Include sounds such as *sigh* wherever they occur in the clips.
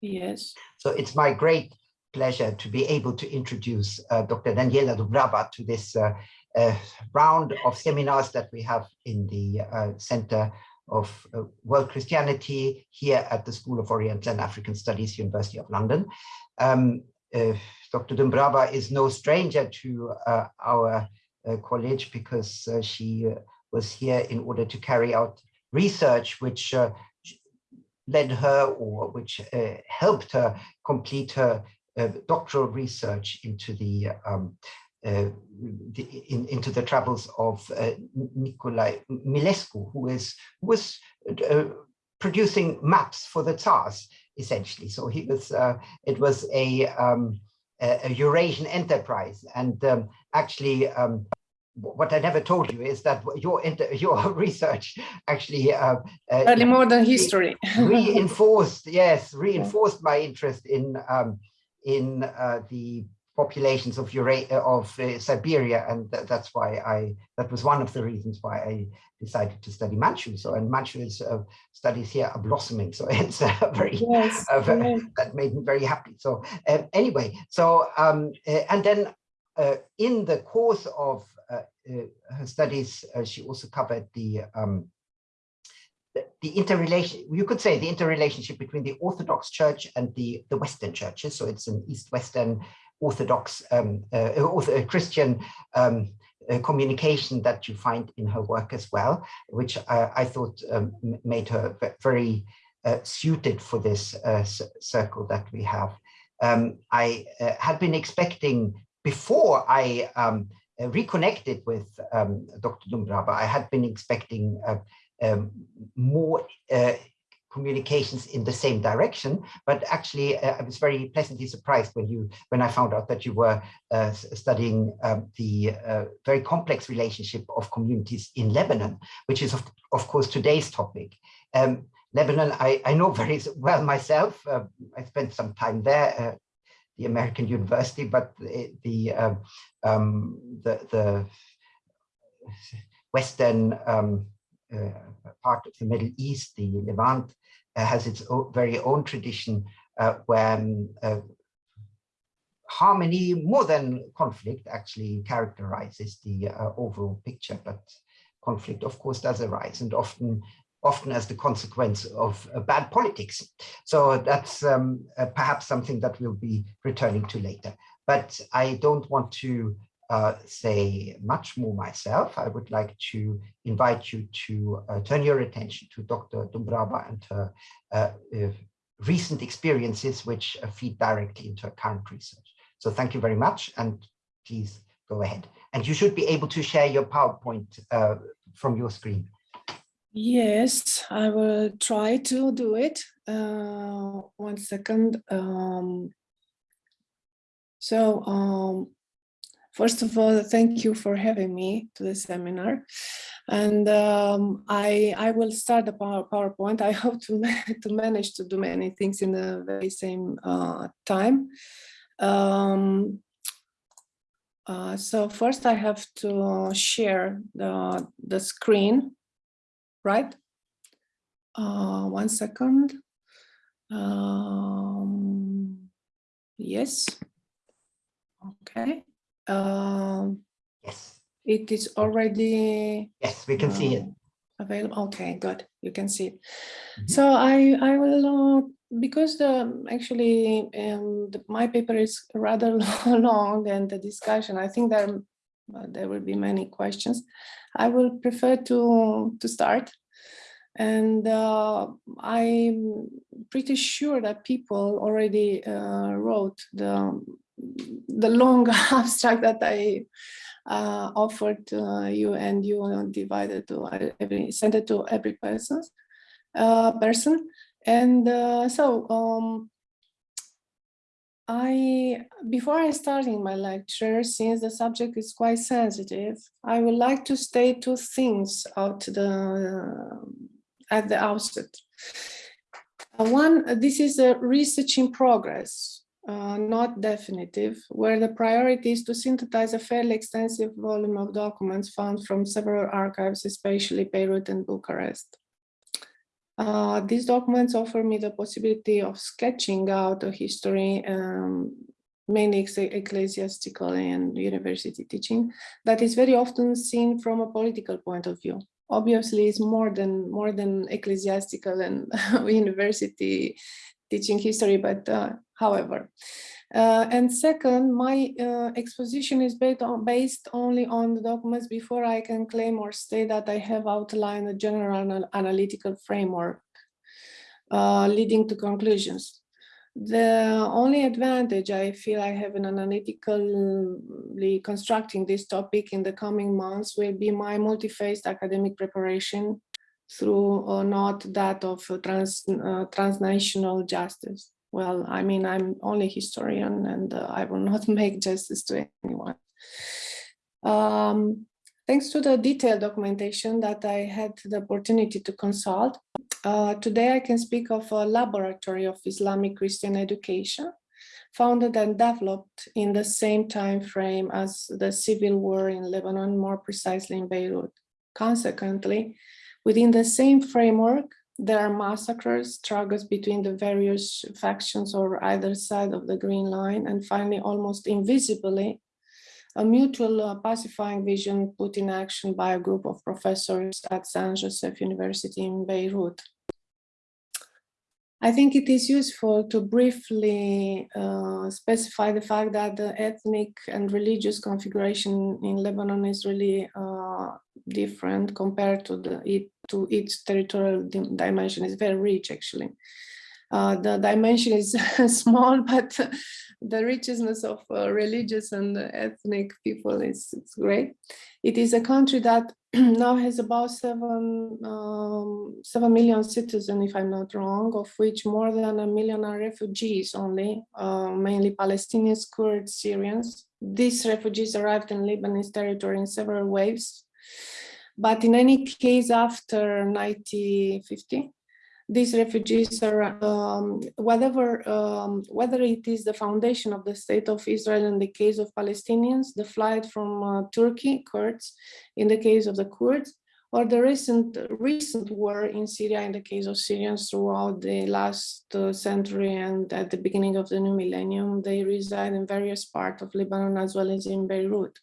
Yes. So it's my great pleasure to be able to introduce uh, Dr. Daniela Dumbrava to this uh, uh, round of seminars that we have in the uh, Center of uh, World Christianity here at the School of Oriental and African Studies, University of London. Um, uh, Dr. Dumbrava is no stranger to our college because she was here in order to carry out research which led her or which uh, helped her complete her uh, doctoral research into the, um, uh, the in, into the travels of uh, Nikolai Milescu, who is was uh, producing maps for the Tsars essentially. So he was uh, it was a um, a Eurasian enterprise, and um, actually um, what I never told you is that your *laughs* your research actually uh, uh, early modern history. *laughs* reinforced yes reinforced my interest in um, in uh, the populations of Eura of uh, Siberia. And th that's why I that was one of the reasons why I decided to study Manchu. So and Manchu's uh, studies here are blossoming. So *laughs* it's very, yes, very yes. that made me very happy. So uh, anyway so um, and then in the course of uh, uh, her studies, uh, she also covered the, um, the, the interrelation, you could say the interrelationship between the Orthodox Church and the, the Western churches. So it's an East-Western Orthodox um, uh, Christian um, uh, communication that you find in her work as well, which I, I thought um, made her very uh, suited for this circle that we have. Um, I had been expecting before I um, uh, reconnected with um, Dr. Dumbrava, I had been expecting uh, um, more uh, communications in the same direction, but actually uh, I was very pleasantly surprised when you when I found out that you were uh, studying um, the uh, very complex relationship of communities in Lebanon, which is of, of course today's topic. Um, Lebanon, I, I know very well myself. I spent some time there the American university, but the the, uh, um, the, the western um, uh, part of the Middle East, the Levant, uh, has its own, very own tradition uh, where um, uh, harmony more than conflict actually characterizes the uh, overall picture, but conflict of course does arise and often often as the consequence of uh, bad politics. So that's um, uh, perhaps something that we'll be returning to later. But I don't want to uh, say much more myself. I would like to invite you to uh, turn your attention to Dr. Dumbrava and her uh, uh, recent experiences which feed directly into her current research. So thank you very much and please go ahead. And you should be able to share your PowerPoint from your screen. Yes, I will try to do it. Uh, one second. Um, so, um, first of all, thank you for having me to the seminar. And um, I, I will start the power, PowerPoint. I *laughs* hope to, to manage to do many things in the very same uh, time. Um, uh, so first I have to share the, the screen right? Uh, one second. Um, yes. Okay. Um, yes. It is already. Yes, we can uh, see it. Um, available. Okay, good. You can see it. Mm -hmm. So I I will uh, because the actually um, the, my paper is rather *laughs* long and the discussion. I think there uh, there will be many questions. I will prefer to, to start. And uh, I'm pretty sure that people already uh, wrote the, the long *laughs* abstract that I uh, offered to you and you divided to every, sent it to every person. Uh, person. And uh, so um, I, before I starting my lecture, since the subject is quite sensitive, I would like to state two things out the, uh, at the outset. One, this is a research in progress, uh, not definitive, where the priority is to synthesize a fairly extensive volume of documents found from several archives, especially Beirut and Bucharest. Uh, these documents offer me the possibility of sketching out a history, um, mainly ecclesiastical and university teaching, that is very often seen from a political point of view. Obviously, it's more than more than ecclesiastical and *laughs* university teaching history, but uh, however. Uh, and second, my uh, exposition is based, on, based only on the documents before I can claim or state that I have outlined a general analytical framework uh, leading to conclusions. The only advantage I feel I have in analytically constructing this topic in the coming months will be my multi-phased academic preparation through or not that of trans, uh, transnational justice. Well, I mean, I'm only historian and uh, I will *laughs* not make justice to anyone. Um, thanks to the detailed documentation that I had the opportunity to consult, uh, today I can speak of a laboratory of Islamic Christian education founded and developed in the same time frame as the civil war in Lebanon, more precisely in Beirut. Consequently, Within the same framework, there are massacres, struggles between the various factions or either side of the green line, and finally, almost invisibly, a mutual uh, pacifying vision put in action by a group of professors at San Joseph University in Beirut. I think it is useful to briefly uh, specify the fact that the ethnic and religious configuration in Lebanon is really uh, different compared to the it, to its territorial dimension. is very rich, actually. Uh, the dimension is *laughs* small, but *laughs* the richness of uh, religious and ethnic people is great. It is a country that *clears throat* now has about seven, um, 7 million citizens, if I'm not wrong, of which more than a million are refugees only, uh, mainly Palestinians, Kurds, Syrians. These refugees arrived in Lebanese territory in several waves. But in any case, after 1950, these refugees are, um, whatever, um, whether it is the foundation of the state of Israel in the case of Palestinians, the flight from uh, Turkey, Kurds, in the case of the Kurds, or the recent recent war in Syria in the case of Syrians throughout the last uh, century and at the beginning of the new millennium, they reside in various parts of Lebanon as well as in Beirut.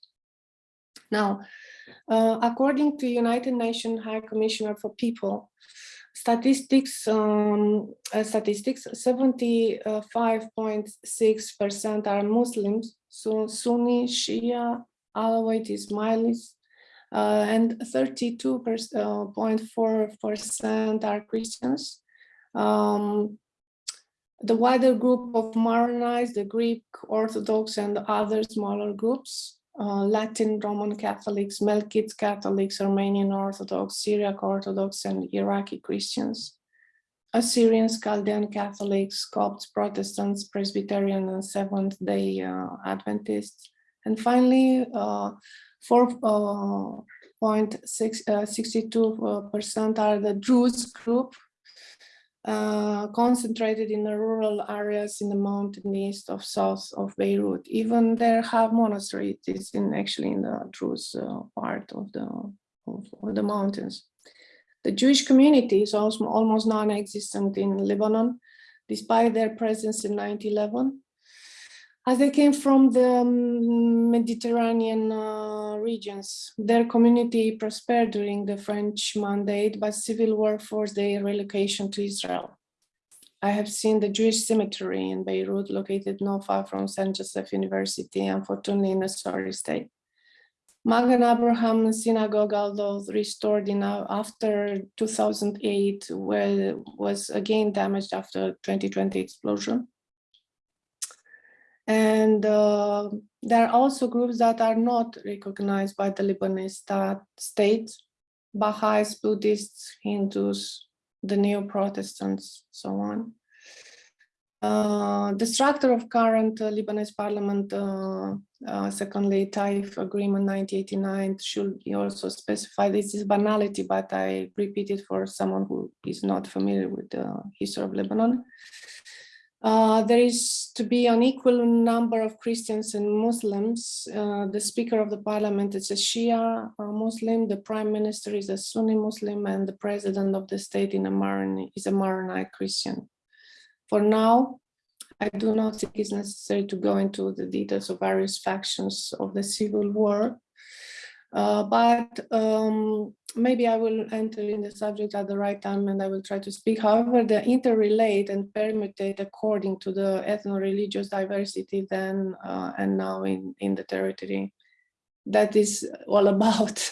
Now, uh, according to United Nations High Commissioner for People, statistics, um, uh, statistics 75.6% are Muslims, so Sunni, Shia, Alawite, Ismailis, uh, and 32.4% uh, are Christians. Um, the wider group of Maronites, the Greek Orthodox and other smaller groups uh, Latin Roman Catholics, Melkite Catholics, Armenian Orthodox, Syriac Orthodox, and Iraqi Christians, Assyrians, Chaldean Catholics, Copts, Protestants, Presbyterian, and Seventh-day uh, Adventists. And finally, 4.62% uh, uh, are the Druze group, uh, concentrated in the rural areas in the mountain east of south of Beirut. Even there have monasteries is in actually in the Druze uh, part of the of, of, the mountains. The Jewish community is also almost non-existent in Lebanon, despite their presence in 1911 as they came from the um, Mediterranean uh, regions. Their community prospered during the French mandate, but civil war forced their relocation to Israel. I have seen the Jewish cemetery in Beirut, located not far from St. Joseph University, unfortunately in a sorry state. Magen Abraham Synagogue, although restored in uh, after 2008, well, was again damaged after 2020 explosion. And uh, there are also groups that are not recognized by the Lebanese state, Baha'is, Buddhists, Hindus, the Neo-Protestants, so on. Uh, the structure of current uh, Lebanese parliament, uh, uh secondly, Taif Agreement 1989 should be also specified. This is banality, but I repeat it for someone who is not familiar with the history of Lebanon. Uh, there is to be an equal number of Christians and Muslims. Uh, the Speaker of the Parliament is a Shia Muslim, the Prime Minister is a Sunni Muslim, and the President of the state in a Maron is a Maronite Christian. For now, I do not think it's necessary to go into the details of various factions of the civil war, uh, but um, maybe I will enter in the subject at the right time and I will try to speak. However, they interrelate and permutate according to the ethno-religious diversity then uh, and now in, in the territory. That is all *laughs* about.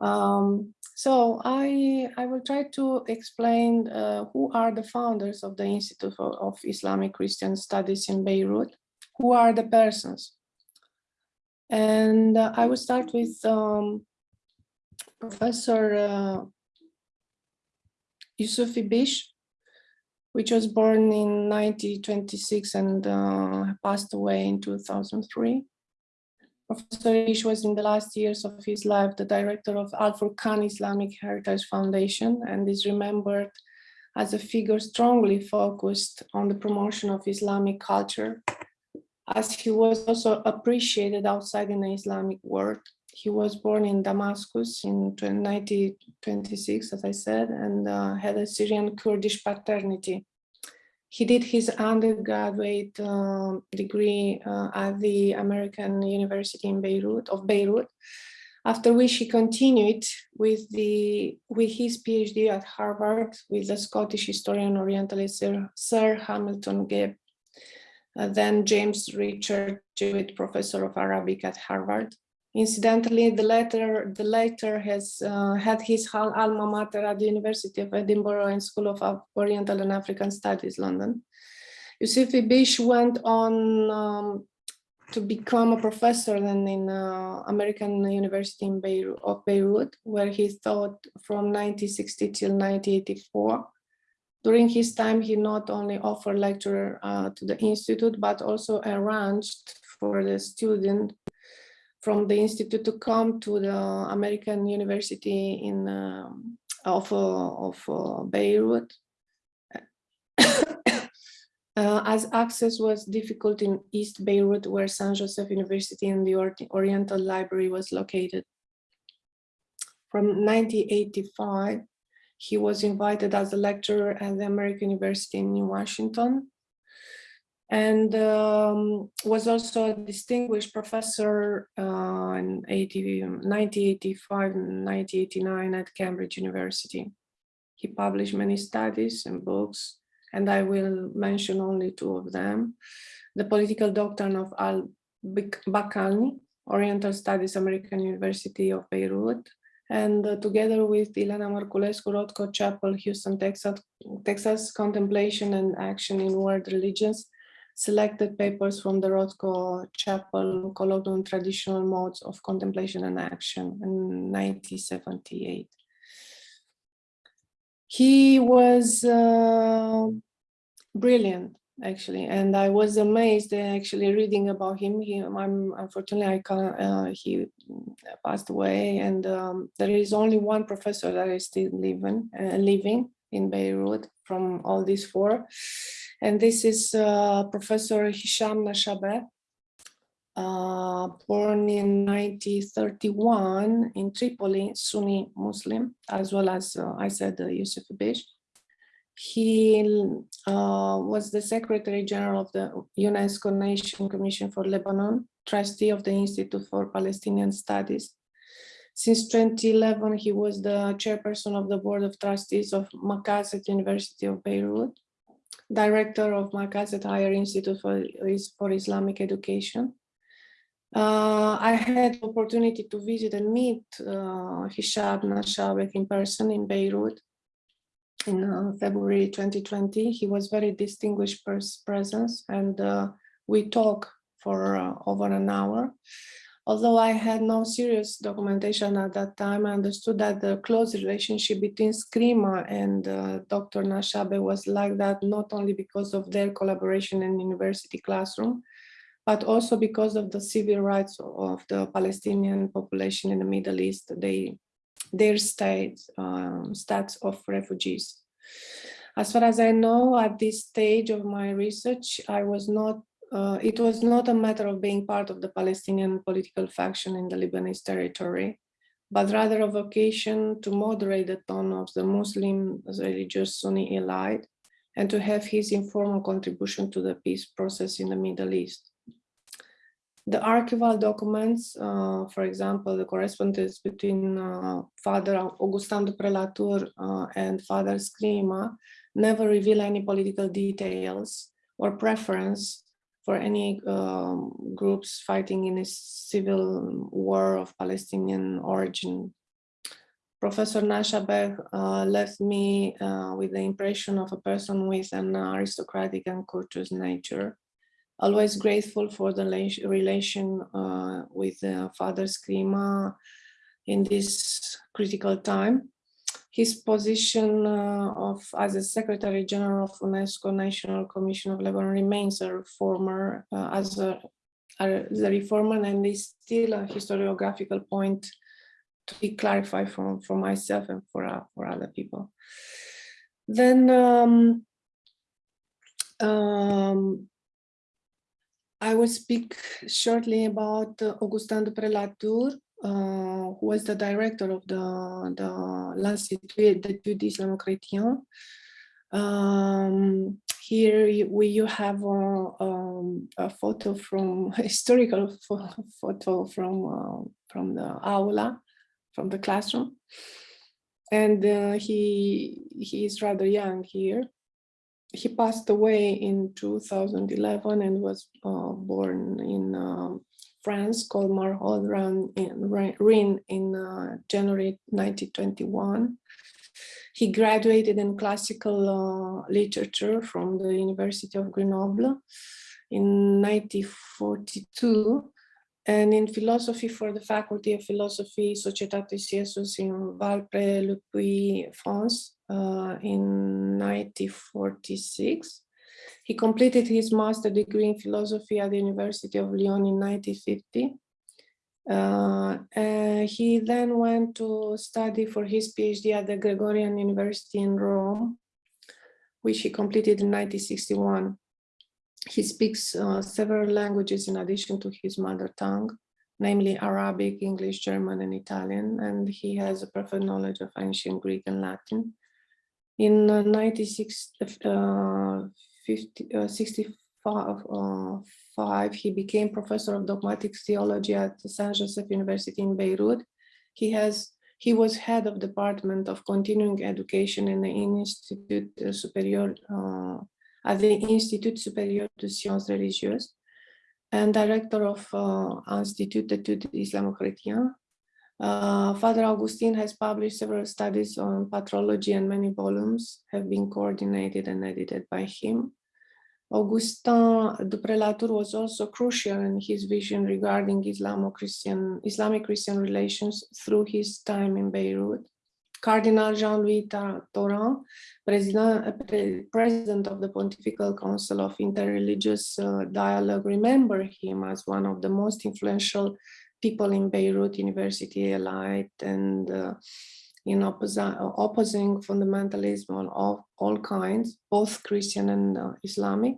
um, so I, I will try to explain uh, who are the founders of the Institute of Islamic Christian Studies in Beirut, who are the persons. And uh, I will start with um, Professor uh, Yusuf Ibish, which was born in 1926 and uh, passed away in 2003. Professor Ibish was in the last years of his life the director of Al Furqan Islamic Heritage Foundation and is remembered as a figure strongly focused on the promotion of Islamic culture, as he was also appreciated outside in the Islamic world. He was born in Damascus in 1926, as I said, and uh, had a Syrian Kurdish paternity. He did his undergraduate uh, degree at the American University in Beirut of Beirut, after which he continued with the with his PhD at Harvard with the Scottish historian Orientalist Sir, Sir Hamilton Gibb, uh, then James Richard Jewett Professor of Arabic at Harvard, Incidentally, the latter, the has uh, had his alma mater at the University of Edinburgh and School of Oriental and African Studies, London. Yusuf Ibish went on um, to become a professor then in uh, American University in Beirut, of Beirut, where he taught from 1960 till 1984. During his time, he not only offered lecture uh, to the institute, but also arranged for the student from the institute to come to the American University in um, of uh, of uh, Beirut, *coughs* uh, as access was difficult in East Beirut, where San Joseph University and the Oriental Library was located. From 1985, he was invited as a lecturer at the American University in New Washington, and um, was also a distinguished professor uh, in 80, 1985 and 1989 at Cambridge University. He published many studies and books, and I will mention only two of them. The Political Doctrine of al-Baqillani, Oriental Studies, American University of Beirut, and uh, together with Ileana Marculescu, Rothko Chapel, Houston, Texas, Texas, Contemplation and Action in World Religions, selected papers from the Rothko Chapel Colloquium Traditional Modes of Contemplation and Action in 1978. He was uh, brilliant, actually, and I was amazed actually reading about him. He, I'm, unfortunately, I can't, uh, he passed away, and um, there is only one professor that is still living, uh, living in Beirut from all these four. And this is uh, Professor Hisham Nashabeh, uh, born in 1931 in Tripoli, Sunni Muslim, as well as uh, I said, uh, Yusuf Bish. He uh, was the Secretary General of the UNESCO Nation Commission for Lebanon, trustee of the Institute for Palestinian Studies. Since 2011, he was the chairperson of the Board of Trustees of Makassed University of Beirut director of Makassed Higher Institute for, for Islamic Education. Uh, I had opportunity to visit and meet uh, Hisham Nashabeh in person in Beirut in uh, February 2020. He was very distinguished presence and uh, we talked for uh, over an hour. Although I had no serious documentation at that time, I understood that the close relationship between Scrima and uh, Dr. Nashabeh was like that, not only because of their collaboration in university classroom, but also because of the civil rights of the Palestinian population in the Middle East, they, their state, um, stats of refugees. As far as I know, at this stage of my research, I was not, uh, it was not a matter of being part of the Palestinian political faction in the Lebanese territory, but rather a vocation to moderate the tone of the Muslim religious Sunni elite and to have his informal contribution to the peace process in the Middle East. The archival documents, uh, for example, the correspondence between uh, Father Augustin Dupré La Tour uh, and Father Scrima never reveal any political details or preference for any um, groups fighting in a civil war of Palestinian origin. Professor Nashabeh uh, left me uh, with the impression of a person with an aristocratic and courteous nature, always grateful for the relation uh, with Father Scrima in this critical time. His position uh, of as a Secretary General of UNESCO National Commission of Lebanon remains a reformer uh, as a, as a reformer and is still a historiographical point to be clarified for, for myself and for, uh, for other people. Then um, um, I will speak shortly about Augustin Dupré La Tour, uh, who was the director of the, the l'Institut d'études islamo-chrétiennes. Um, here we you have a, um, a photo from *laughs* historical photo from uh, from the aula, from the classroom, and uh, he he is rather young here he passed away in 2011 and was uh, born in France, called Marhold in, in uh, January 1921. He graduated in classical uh, literature from the University of Grenoble in 1942 and in philosophy for the Faculty of Philosophy, Societatis Iesus in Valpré-le-Puy, France, uh, in 1946. He completed his master degree in philosophy at the University of Lyon in 1950. Uh, he then went to study for his PhD at the Gregorian University in Rome, which he completed in 1961. He speaks uh, several languages in addition to his mother tongue, namely Arabic, English, German, and Italian, and he has a perfect knowledge of ancient Greek and Latin. In uh, 96, uh, 50, uh, 65, uh, five, he became professor of dogmatic theology at Saint Joseph University in Beirut. He has he was head of department of continuing education in the Institute Superior uh, at the Institut Supérieur de Sciences Religieuses and director of uh, Institut d'études islamo-chrétiennes. Uh, Father Augustine has published several studies on patrology and many volumes have been coordinated and edited by him. Augustin Dupré La Tour was also crucial in his vision regarding Islamo-Christian, Islamic-Christian relations through his time in Beirut. Cardinal Jean-Louis Tauran, president, president of the Pontifical Council of Interreligious uh, Dialogue, remember him as one of the most influential people in Beirut University allied and uh, in opposing fundamentalism of all kinds, both Christian and uh, Islamic.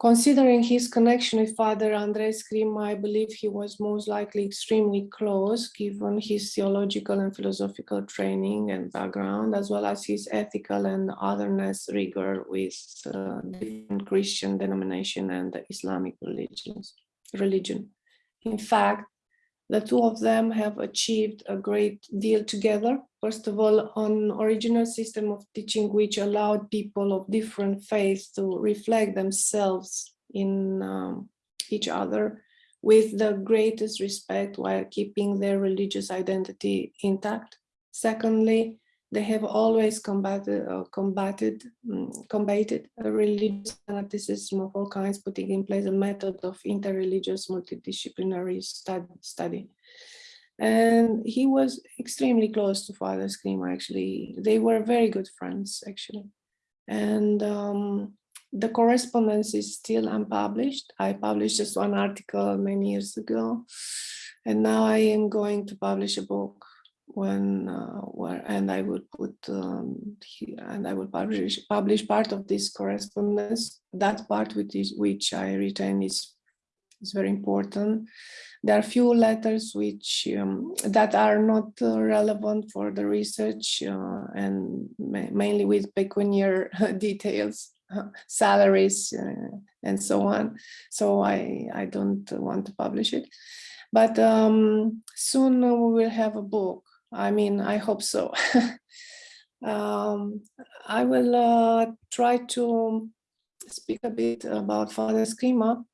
Considering his connection with Father Andrei Scrima, I believe he was most likely extremely close, given his theological and philosophical training and background, as well as his ethical and otherness rigor with uh, different Christian denomination and Islamic religions, religion. In fact, the two of them have achieved a great deal together. First of all, an original system of teaching which allowed people of different faiths to reflect themselves in um, each other with the greatest respect while keeping their religious identity intact. Secondly, they have always combated, uh, combated, um, combated religious fanaticism of all kinds, putting in place a method of interreligious multidisciplinary study. And he was extremely close to Father Scrima, actually. They were very good friends, actually. And um, the correspondence is still unpublished. I published just one article many years ago, and now I am going to publish a book when uh, where and I will put um, here and I will publish publish part of this correspondence. That part which is which I retain is is very important. There are few letters which um, that are not uh, relevant for the research uh, and ma mainly with pecuniary *laughs* details, *laughs* salaries uh, and so on. So I I don't want to publish it. But um, soon we will have a book I mean, I hope so. *laughs* um, I will uh, try to speak a bit about Father Scrima.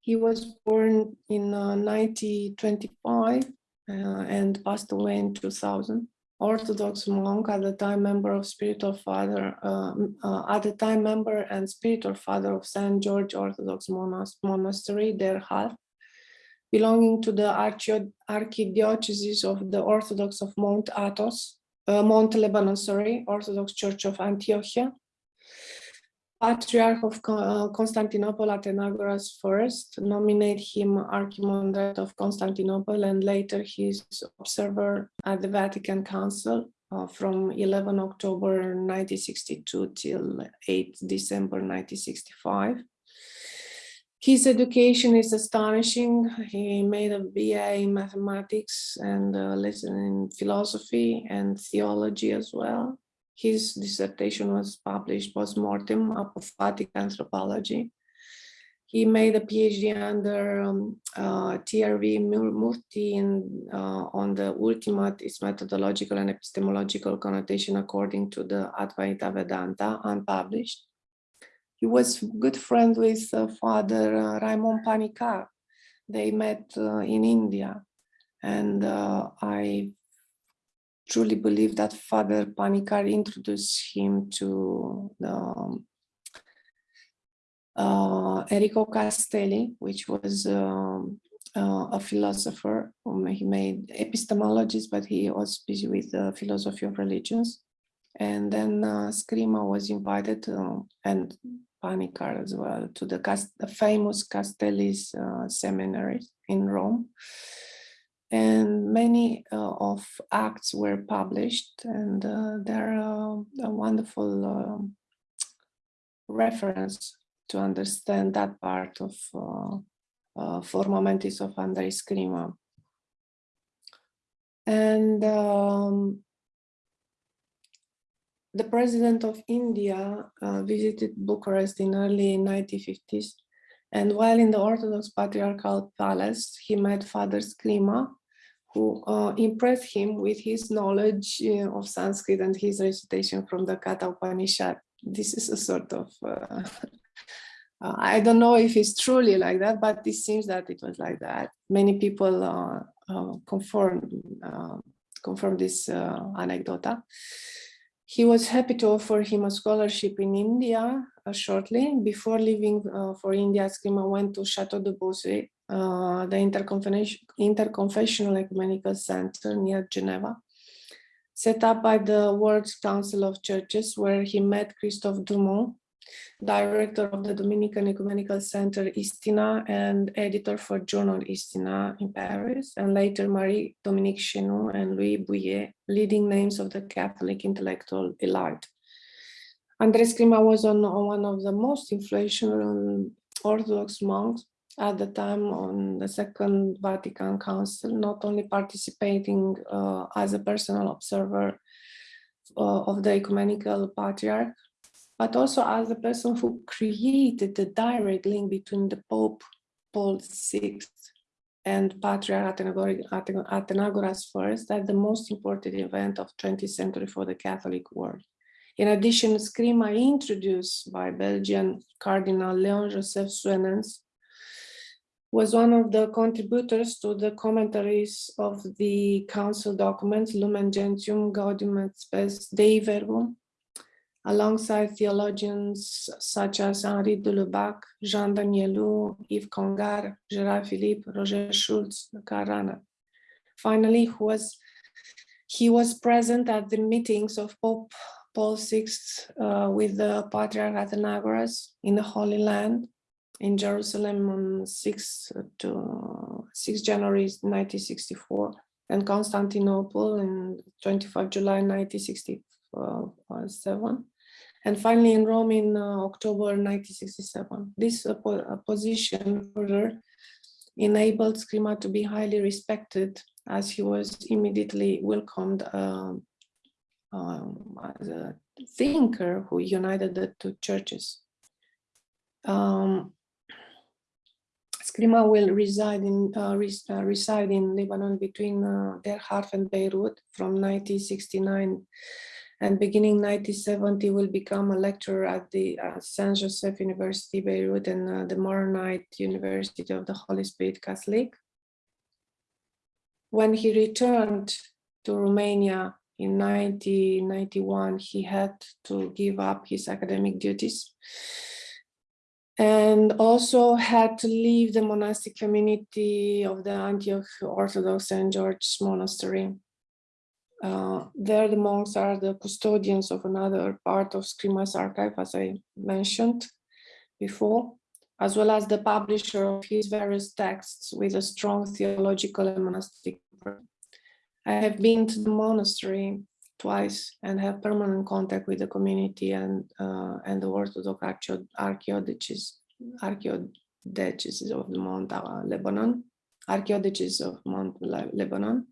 He was born in uh, 1925 uh, and passed away in 2000. Orthodox monk at the time member of spiritual father, um, uh, at the time member and spiritual father of St. George Orthodox Monastery, Der Harf, belonging to the Archdiocese of the Orthodox of Mount Athos, uh, Mount Lebanon, sorry, Orthodox Church of Antiochia. Patriarch of uh, Constantinople Athenagoras first nominate him Archimandrite of Constantinople and later his observer at the Vatican Council uh, from 11 October 1962 till 8 December 1965. His education is astonishing. He made a BA in mathematics and a lesson in philosophy and theology as well. His dissertation was published post-mortem, apophatic anthropology. He made a PhD under um, uh, TRV Murti in, uh, on the ultimate its methodological and epistemological connotation according to the Advaita Vedanta, unpublished. He was good friend with uh, Father uh, Raimon Panikkar. They met uh, in India. And I truly believe that Father Panikkar introduced him to the um, uh, Enrico Castelli, which was um, uh, a philosopher. Um, he made epistemologist, but he was busy with the philosophy of religions. And then uh, Scrima was invited and Panikkar as well to the, the famous Castelli's uh, seminary in Rome. And many uh, of acts were published and uh, they're uh, a wonderful um, reference to understand that part of uh, uh, Forma Mentis of Andrei Scrima. And um, the president of India uh, visited Bucharest in early 1950s. And while in the Orthodox Patriarchal Palace, he met Father Scrima, who uh, impressed him with his knowledge uh, of Sanskrit and his recitation from the Katha Upanishad. This is a sort of, uh, *laughs* uh, I don't know if it's truly like that, but it seems that it was like that. Many people confirm, confirm this anecdota. He was happy to offer him a scholarship in India uh, shortly. Before leaving uh, for India, Scrima went to Chateau de Bossey, uh, the Interconfessional Ecumenical Center near Geneva, set up by the World Council of Churches, where he met Christophe Dumont, director of the Dominican Ecumenical Center Istina and editor for journal Istina in Paris, and later Marie-Dominique Chenu and Louis Bouyer, leading names of the Catholic intellectual elite. Andrei Scrima was on, on one of the most influential Orthodox monks at the time on the Second Vatican Council, not only participating uh, as a personal observer uh, of the ecumenical patriarch, but also as the person who created the direct link between the Pope Paul VI and Patriarch Athenagoras I, that the most important event of 20th century for the Catholic world. In addition, Scrima introduced by Belgian Cardinal Leon Joseph Suenens was one of the contributors to the commentaries of the council documents Lumen Gentium Gaudium et Spes Dei Verbum alongside theologians such as Henri de Lubac, Jean Danielou, Yves Congar, Gerard Philips, Roger Schutz, Carana. Finally, he was, he was present at the meetings of Pope Paul VI uh, with the Patriarch Athenagoras in the Holy Land in Jerusalem on 6 to 6 January 1964 and Constantinople in 25 July 1967, and finally in Rome in uh, October 1967. This uh, uh, position further enabled Scrima to be highly respected as he was immediately welcomed um, um, as a thinker who united the two churches. Um, Scrima will reside in uh, res uh, reside in Lebanon between uh, Der Harf and Beirut from 1969 and beginning 1970 will become a lecturer at the uh, Saint Joseph University Beirut and uh, the Maronite University of the Holy Spirit Catholic. When he returned to Romania in 1991, he had to give up his academic duties and also had to leave the monastic community of the Antioch Orthodox St. George Monastery. Uh, there the monks are the custodians of another part of Scrima's archive, as I mentioned before, as well as the publisher of his various texts with a strong theological and monastic. I have been to the monastery twice and have permanent contact with the community and uh, and the Orthodox archaeodiocese archaeodiocese of Mount uh, Lebanon, archaeodiocese of Mount Lebanon,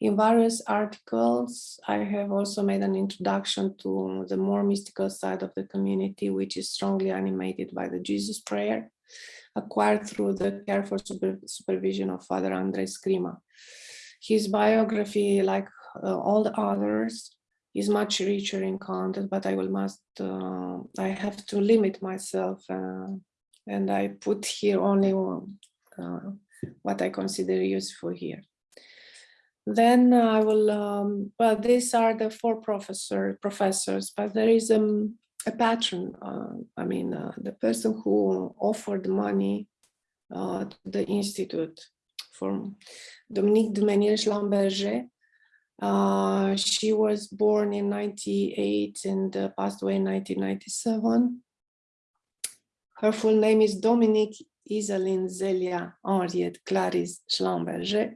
in various articles, I have also made an introduction to the more mystical side of the community, which is strongly animated by the Jesus prayer, acquired through the careful super supervision of Father Andrei Scrima. His biography, like uh, all the others, is much richer in content, but I will must, uh, I have to limit myself uh, and I put here only uh, what I consider useful here. Then I will, um, well, these are the four professor professors, but there is um, a patron. Uh, I mean, uh, the person who offered money uh, to the institute for Dominique Dumenil Schlumberger. Uh, she was born in 98 and uh, passed away in 1997. Her full name is Dominique Isaline Zelia Henriette Clarisse Schlumberger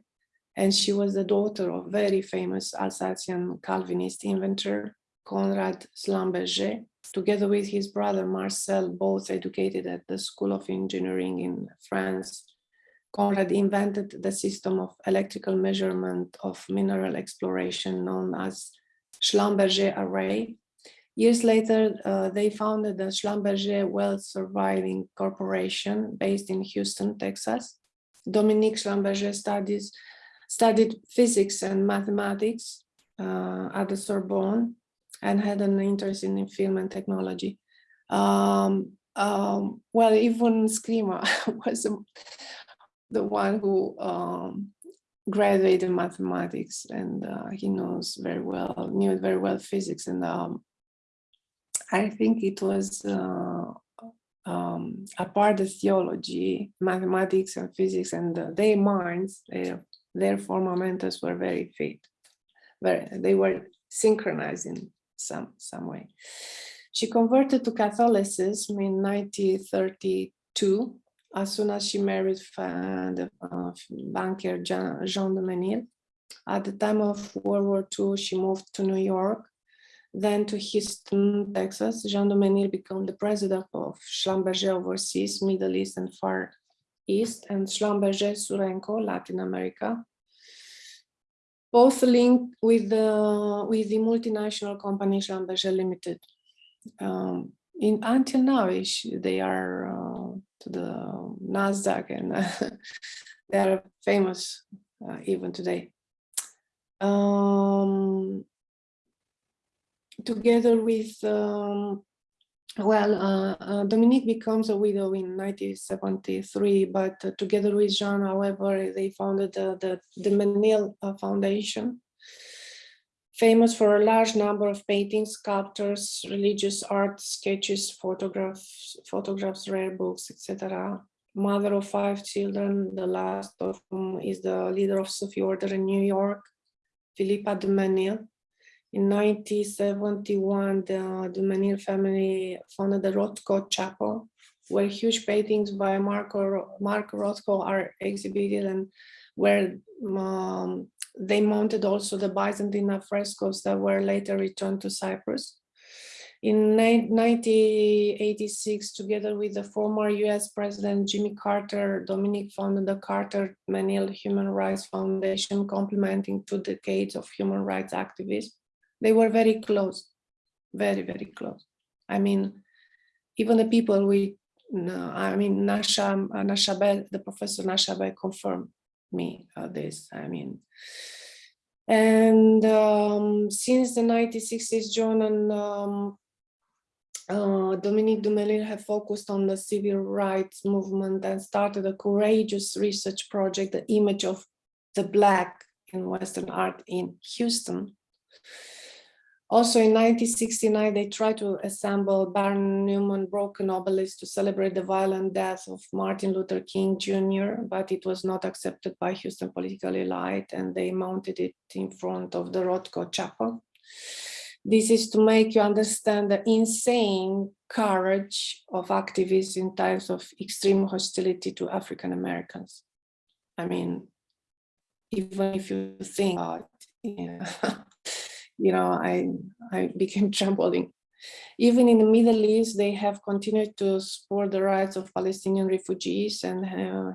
and she was the daughter of very famous Alsatian Calvinist inventor Conrad Schlumberger, together with his brother Marcel, both educated at the School of Engineering in France. Conrad invented the system of electrical measurement of mineral exploration known as Schlumberger array. Years later, uh, they founded the Schlumberger Well Surveying Corporation based in Houston, Texas. Dominique Schlumberger studies studied physics and mathematics uh, at the Sorbonne and had an interest in film and technology. Um, um, well, even Scrima *laughs* was the one who um, graduated mathematics and uh, he knows very well, knew very well physics. And um, I think it was uh, um, apart of theology, mathematics and physics and uh, their minds, Therefore, momentous were very fit. They were synchronized in some, some way. She converted to Catholicism in 1932 as soon as she married uh, the uh, banker Jean, Jean de Menil. At the time of World War II, she moved to New York, then to Houston, Texas. Jean de Menil became the president of Schlumberger Overseas, Middle East and Far East, and Schlumberger Surenco, Latin America, both linked with the with the multinational company Schlumberger Limited. Um, in until now, they are uh, to the Nasdaq and *laughs* they are famous uh, even today. Um, together with um, well, uh, uh, Dominique becomes a widow in 1973, but uh, together with Jean, however, they founded the, the, Menil uh, Foundation, famous for a large number of paintings, sculptures, religious art, sketches, photographs, photographs, rare books, etc. Mother of five children, the last of whom is the leader of Sufi Order in New York, Philippa de Menil. In 1971, the, Menil family founded the Rothko Chapel, where huge paintings by Marco, Mark Rothko are exhibited and where um, they mounted also the Byzantine frescoes that were later returned to Cyprus. In 1986, together with the former US President Jimmy Carter, Dominic founded the Carter Menil Human Rights Foundation, complementing two decades of human rights activism. They were very close, very, very close. I mean, even the people we, no, I mean, Nasha, Nashabeh, the professor Nashabeh confirmed me uh, this, I mean, and um, since the 1960s, John and um, uh, Dominique Duménil have focused on the civil rights movement and started a courageous research project, the image of the Black in Western art in Houston. Also in 1969, they tried to assemble Barnett Newman broken obelisk to celebrate the violent death of Martin Luther King Jr., but it was not accepted by Houston political elite and they mounted it in front of the Rothko Chapel. This is to make you understand the insane courage of activists in times of extreme hostility to African Americans. I mean, even if you think about you know, I, I *laughs* became trembling. Even in the Middle East, they have continued to support the rights of Palestinian refugees and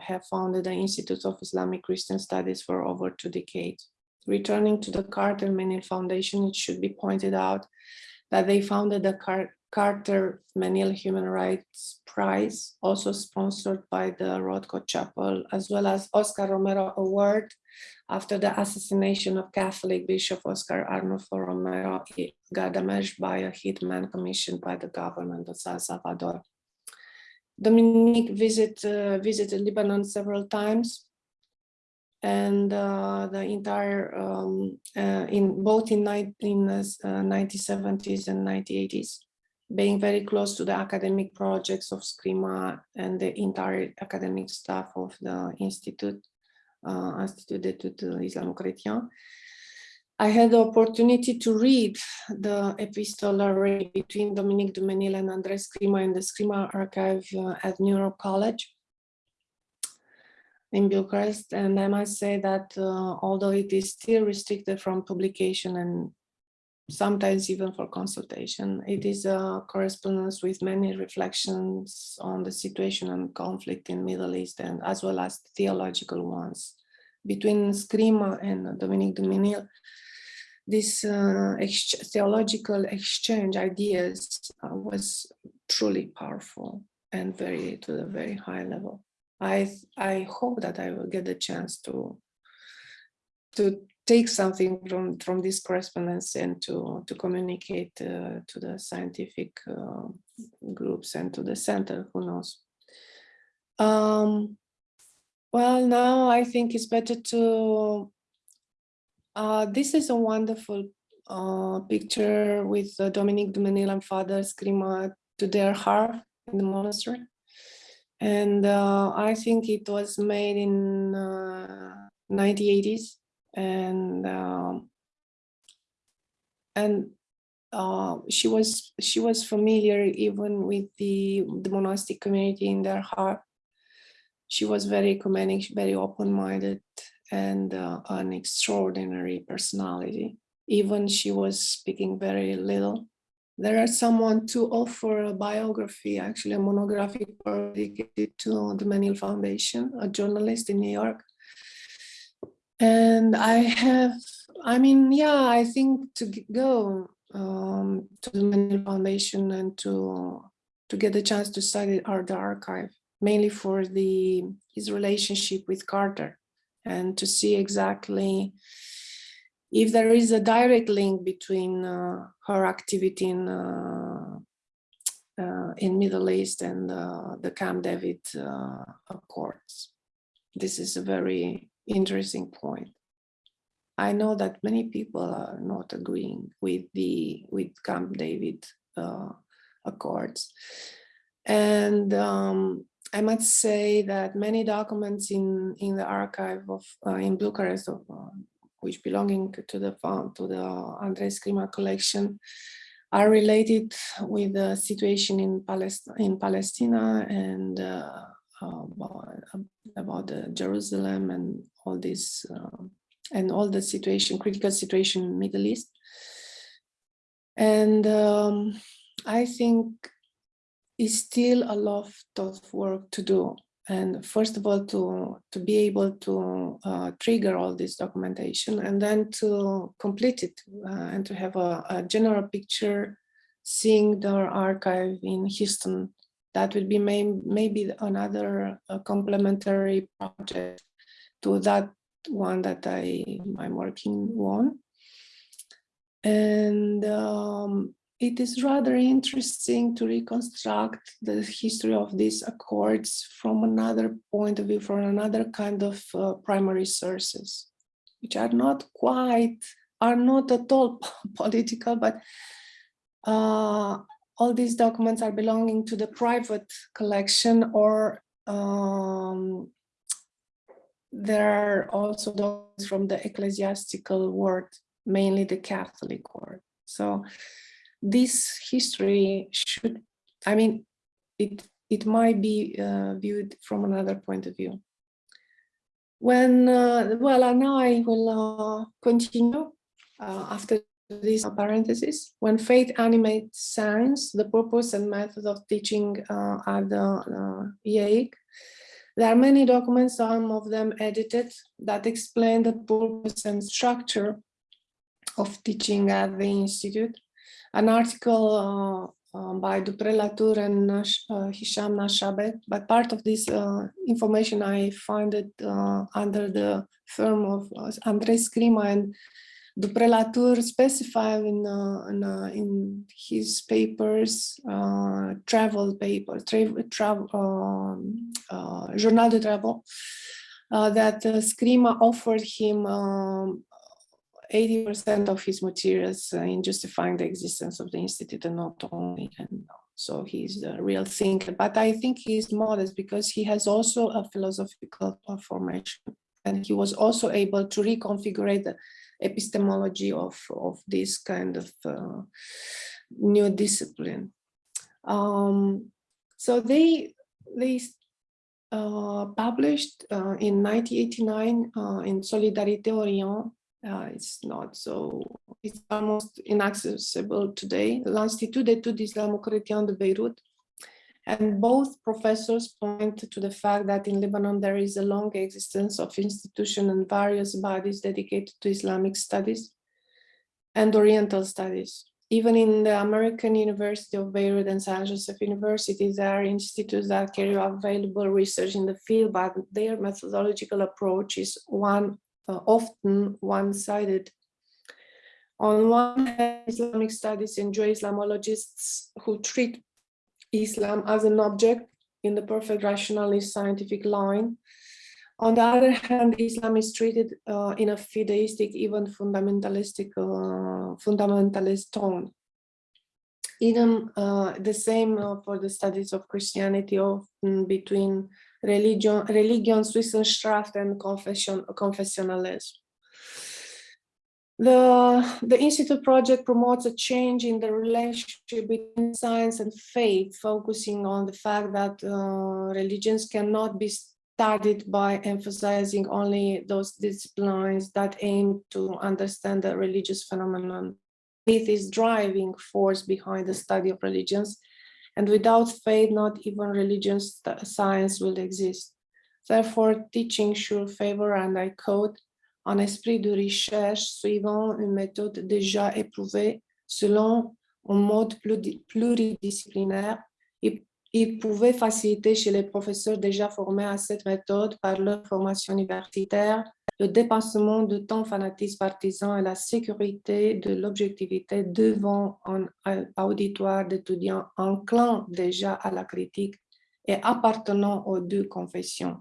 have founded the Institute of Islamic Christian Studies for over two decades. Returning to the Carter Menil Foundation, it should be pointed out that they founded the Car Carter Menil Human Rights Prize, also sponsored by the Rothko Chapel, as well as Oscar Romero Award after the assassination of Catholic Bishop Oscar Arnulfo Romero Galdámez by a hitman commissioned by the government of San Salvador. Dominique visit, uh, visited Lebanon several times and uh, the entire um, uh, in both in, in uh, 1970s and 1980s, being very close to the academic projects of SCRIMA and the entire academic staff of the Institute, uh, Institut d'études islamo-chrétien. I had the opportunity to read the epistolary between Dominique de Menil and André Scrima in the Scrima archive uh, at New Europe College in Bucharest. And I must say that uh, although it is still restricted from publication and sometimes even for consultation, it is a correspondence with many reflections on the situation and conflict in Middle East and as well as theological ones. Between Scrima and Dominique de Menil, this uh, ex theological exchange ideas uh, was truly powerful and very to a very high level. I I hope that I will get the chance to to take something from from this correspondence and to to communicate uh, to the scientific uh, groups and to the center. Who knows? Um, well, now I think it's better to. Uh, this is a wonderful uh, picture with uh, Dominique de Menil and Father Scrima to Der Harf in the monastery and uh, I think it was made in uh, 1980s and um, and uh, she was she was familiar even with the the monastic community in Der Harf. She was very ecumenic, very open-minded, and uh, an extraordinary personality. Even she was speaking very little, there are someone to offer a biography, actually a monographic dedicated to the Menil Foundation, a journalist in New York. And I have, I mean, yeah, I think to go um, to the Foundation and to to get the chance to study art archive, mainly for the his relationship with Carter and to see exactly if there is a direct link between uh, her activity in uh, uh, in Middle East and uh, the Camp David uh, Accords. This is a very interesting point. I know that many people are not agreeing with the with Camp David uh, Accords, and um, I must say that many documents in in the archive of in Bucharest of which belonging to the to the Andres Scrima collection are related with the situation in Palestine, in Palestina and uh, about, about Jerusalem and all this uh, and all the situation, critical situation in Middle East. And um, I think it's still a lot of work to do. And first of all, to, to be able to uh, trigger all this documentation and then to complete it uh, and to have a, a, general picture, seeing the archive in Houston. That would be may, maybe another uh, complementary project to that one that I, I'm working on. And um, it is rather interesting to reconstruct the history of these accords from another point of view, from another kind of uh, primary sources, which are not quite, are not at all *laughs* political, but uh, all these documents are belonging to the private collection or um, there are also those from the ecclesiastical world, mainly the Catholic world. So this history should, I mean, it, it might be uh, viewed from another point of view. When, uh, well, now I will uh, continue uh, after this parenthesis. When faith animates science, the purpose and method of teaching uh, at the uh, IAIC, there are many documents, some of them edited, that explain the purpose and structure of teaching at the Institute an article uh, uh, by Dupré La Tour and uh, Hisham Nashabeh, but part of this uh, information I found it uh, under the firm of uh, André Scrima and Dupré La Tour specify in, uh, in, uh, in, his papers, uh, travel paper, tra travel, um, Journal de Travaux, that Scrima offered him um, 80% of his materials uh, in justifying the existence of the Institute and not only. And so he's a real thinker, but I think he's modest because he has also a philosophical formation and he was also able to reconfigure the epistemology of, of this kind of uh, new discipline. Um, so they, they uh, published uh, in 1989 uh, in Solidarité Orient uh, it's not so, it's almost inaccessible today. L'Institut d'études islamo-chrétiennes de Beirut. And both professors point to the fact that in Lebanon there is a long existence of institutions and various bodies dedicated to Islamic studies and Oriental studies. Even in the American University of Beirut and San Joseph University, there are institutes that carry out valuable research in the field, but their methodological approach is one uh, often one-sided. On one hand, Islamic studies enjoy Islamologists who treat Islam as an object in the perfect rationalist scientific line. On the other hand, Islam is treated uh, in a fideistic, even fundamentalistic, uh, fundamentalist tone. Even uh, the same uh, for the studies of Christianity, often between religion, Religionswissenschaft and confession, confessionalism. The, the Institute project promotes a change in the relationship between science and faith, focusing on the fact that uh, religions cannot be studied by emphasizing only those disciplines that aim to understand the religious phenomenon. Faith is driving force behind the study of religions and without faith, not even religion science will exist. Therefore, teaching should favor, and I quote, un esprit de recherche suivant une méthode déjà éprouvée selon un mode pluridisciplinaire. Il pouvait faciliter chez les professeurs déjà formés à cette méthode par leur formation universitaire le dépassement de temps fanatisme partisan et la sécurité de l'objectivité devant un auditoire d'étudiants enclins déjà à la critique et appartenant aux deux confessions.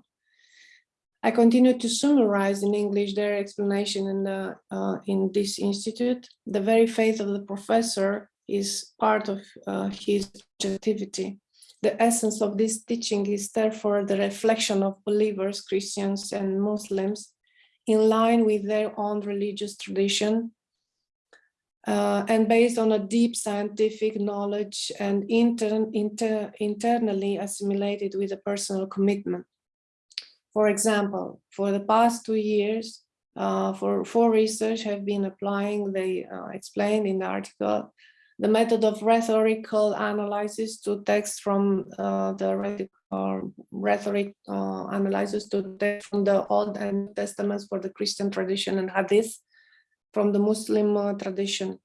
I continue to summarize in English their explanation in, the, uh, in this institute. The very faith of the professor is part of uh, his objectivity. The essence of this teaching is therefore the reflection of believers, Christians and Muslims in line with their own religious tradition uh, and based on a deep scientific knowledge and inter, inter, internally assimilated with a personal commitment. For example, for the past two years, uh, for, for research have been applying, they uh, explained in the article, the method of rhetorical analysis to text from uh, the rhetoric uh, analysis to text from the Old and Testaments for the Christian tradition and Hadith from the Muslim uh, tradition.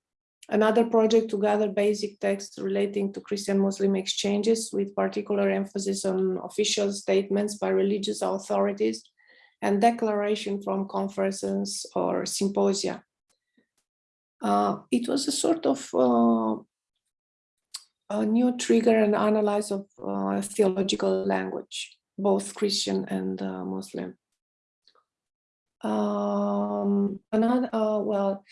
Another project to gather basic texts relating to Christian-Muslim exchanges with particular emphasis on official statements by religious authorities and declaration from conferences or symposia. Uh, it was a sort of uh, a new trigger and analyze of uh, theological language, both Christian and uh, Muslim. Um, another, uh, well,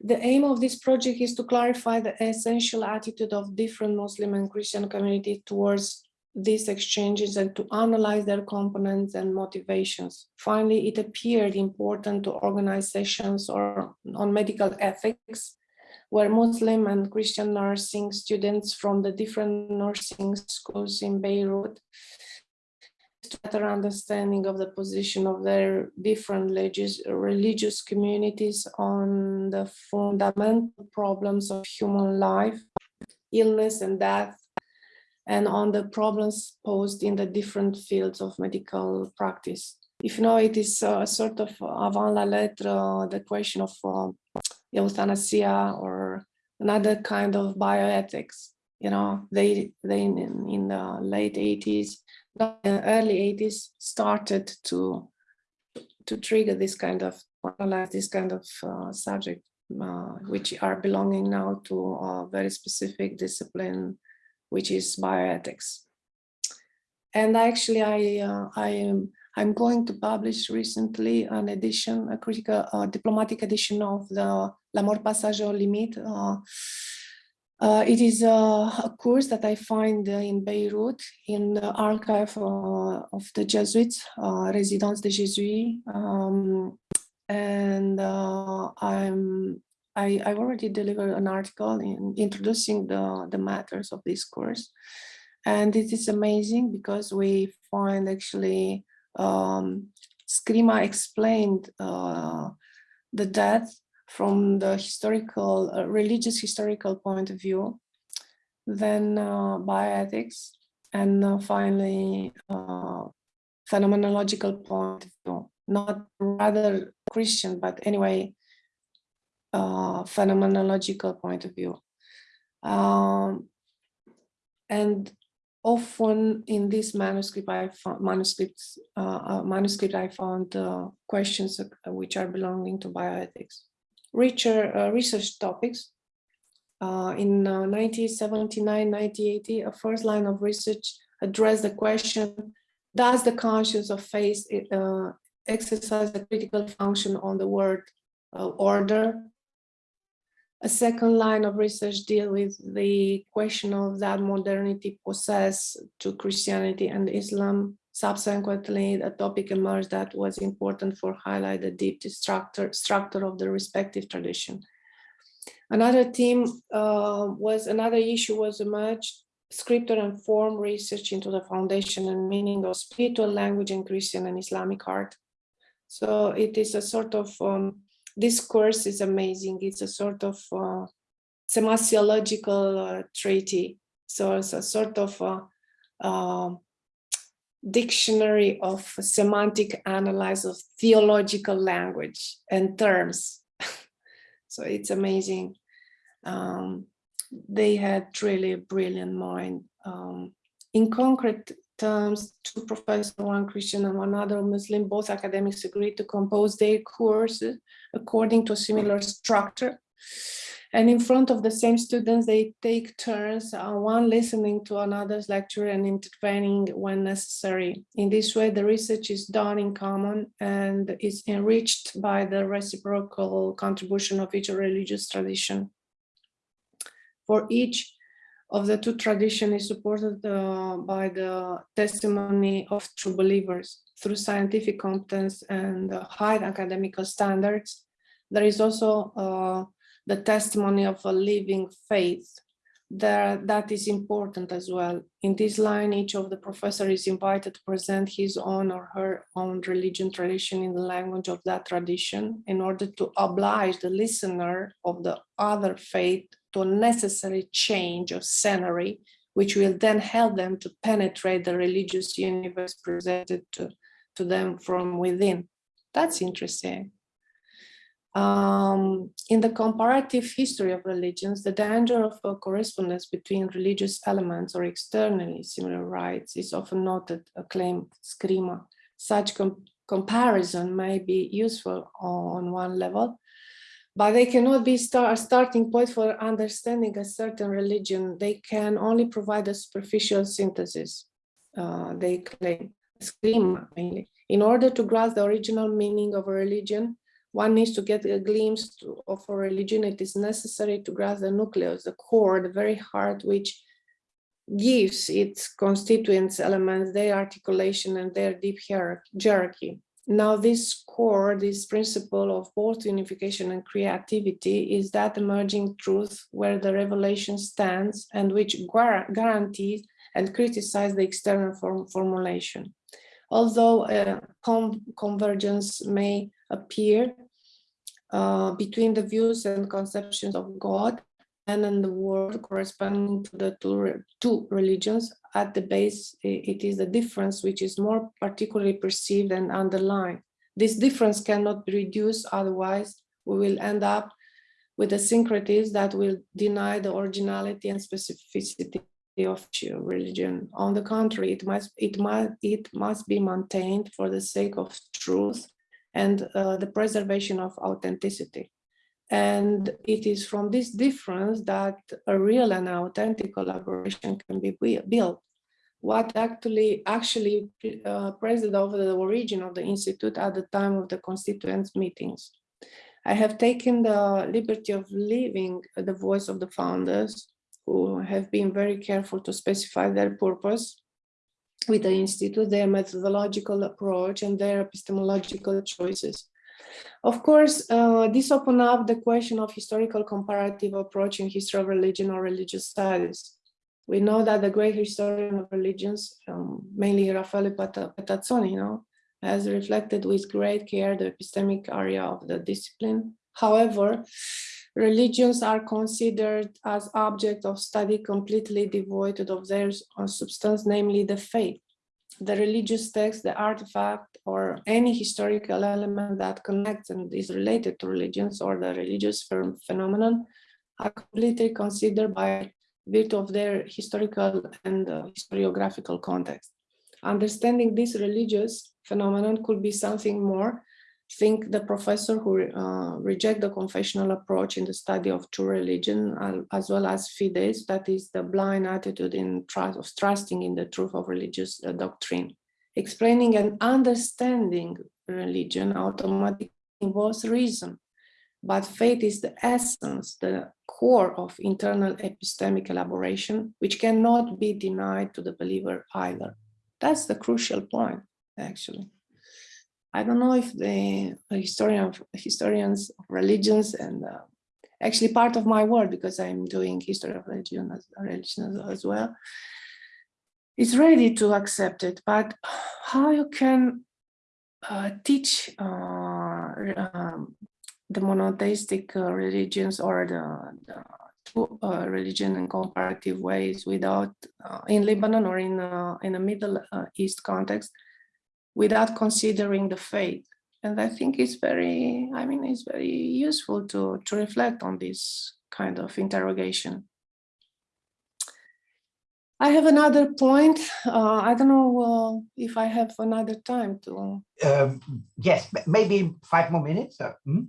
the aim of this project is to clarify the essential attitude of different Muslim and Christian communities towards these exchanges and to analyze their components and motivations. Finally, it appeared important to organize sessions or on medical ethics, where Muslim and Christian nursing students from the different nursing schools in Beirut better understanding of the position of their different religious, communities on the fundamental problems of human life, illness and death, and on the problems posed in the different fields of medical practice. If you know, it is a sort of avant la lettre, the question of uh, euthanasia or another kind of bioethics. You know, they they in, in the late 80s, early 80s started to to trigger this kind of this kind of uh, subject, uh, which are belonging now to a very specific discipline which is bioethics. And actually, I uh, I am I'm going to publish recently an edition, a critical uh, diplomatic edition of the La mort passage au limite. Uh, uh, it is a, a, course that I find in Beirut in the archive uh, of the Jesuits, uh, Résidence des Jésuits. Um, and uh, I'm I, I already delivered an article in introducing the, the matters of this course. And it is amazing because we find actually um, explained uh, the death from the historical, uh, religious historical point of view, then uh, bioethics, and uh, finally uh, phenomenological point of view, not rather Christian, but anyway, uh, phenomenological point of view. Um, and often in this manuscript, I found manuscripts, uh, uh, manuscript I found uh, questions which are belonging to bioethics. Richer uh, research topics. Uh, in 1979-1980, a first line of research addressed the question, does the conscience of faith exercise a critical function on the word order a second line of research deal with the question of that modernity possess to Christianity and Islam. Subsequently, a topic emerged that was important for highlight the deep structure, structure of the respective tradition. Another theme uh, was, another issue was emerged, scripture and form research into the foundation and meaning of spiritual language in Christian and Islamic art. So it is a sort of um, this course is amazing. It's a sort of uh, semasiological uh, treaty. So it's a sort of uh, um, dictionary of semantic analysis of theological language and terms. *laughs* so it's amazing. Um, they had really a brilliant mind. Um, in concrete terms, two professors, one Christian and one other Muslim, both academics agreed to compose their courses according to a similar structure. And in front of the same students, they take turns, uh, one listening to another's lecture and intervening when necessary. In this way, the research is done in common and is enriched by the reciprocal contribution of each religious tradition. For each of the two traditions is supported uh, by the testimony of true believers through scientific competence and high academical standards. There is also uh, the testimony of a living faith there that is important as well. In this line, each of the professor is invited to present his own or her own religion tradition in the language of that tradition in order to oblige the listener of the other faith to a necessary change of scenery, which will then help them to penetrate the religious universe presented to, to them from within. That's interesting. Um, in the comparative history of religions, the danger of a correspondence between religious elements or externally similar rites is often noted, acclaimed Scrima. Such com comparison may be useful on one level, but they cannot be a starting point for understanding a certain religion. They can only provide a superficial synthesis, uh, they claim, Scrima mainly. In order to grasp the original meaning of a religion, one needs to get a glimpse of a religion. It is necessary to grasp the nucleus, the core, the very heart, which gives its constituents elements, their articulation and their deep hierarchy. Now this core, this principle of both unification and creativity is that emerging truth where the revelation stands and which guarantees and criticizes the external form formulation. Although uh, convergence may appear uh, between the views and conceptions of God and in the world corresponding to the two, two religions. At the base, it is the difference which is more particularly perceived and underlined. This difference cannot be reduced, otherwise we will end up with a syncretism that will deny the originality and specificity of religion. On the contrary, it must, it must, it must be maintained for the sake of truth and uh, the preservation of authenticity. And it is from this difference that a real and authentic collaboration can be built. What actually actually uh, presided over the origin of the Institute at the time of the constituents meetings. I have taken the liberty of leaving the voice of the founders who have been very careful to specify their purpose with the Institute, their methodological approach and their epistemological choices. Of course, uh, this opened up the question of historical comparative approach in history of religion or religious studies. We know that the great historian of religions, um, mainly Raffaele Pettazzoni, you know, has reflected with great care the epistemic area of the discipline. However, religions are considered as object of study completely devoid of their substance, namely the faith. The religious text, the artifact, or any historical element that connects and is related to religions or the religious phenomenon are completely considered by virtue of their historical and uh, historiographical context. Understanding this religious phenomenon could be something more think the professor who uh, reject the confessional approach in the study of true religion, as well as fides, that is the blind attitude in trust of trusting in the truth of religious uh, doctrine. Explaining and understanding religion automatically involves reason, but faith is the essence, the core of internal epistemic elaboration, which cannot be denied to the believer either. That's the crucial point, actually. I don't know if the historian of, historians of religions and uh, actually part of my work because I'm doing history of religion as, religion as, well is ready to accept it. But how you can uh, teach uh, um, the monotheistic uh, religions or the, the uh, religion in comparative ways without uh, in Lebanon or in in a Middle East context without considering the faith. And I think it's very, I mean, it's very useful to, to reflect on this kind of interrogation. I have another point. Uh, I don't know uh, if I have another time to. Um, yes, maybe five more minutes. Uh, hmm?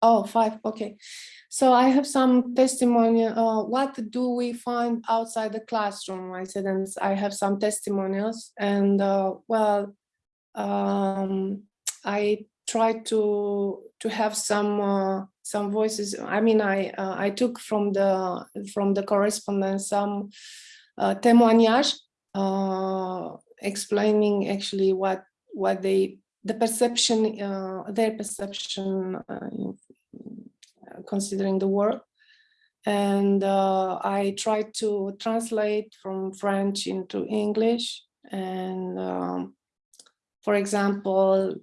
Oh, five. Okay. So I have some testimonial. Uh, what do we find outside the classroom? I said, and I have some testimonials. And uh, well, um, I tried to to have some uh, some voices. I mean, I uh, I took from the from the correspondence some uh, témoignages uh, explaining actually what what they the perception uh, their perception uh, considering the work and uh, I tried to translate from French into English. And um, for example,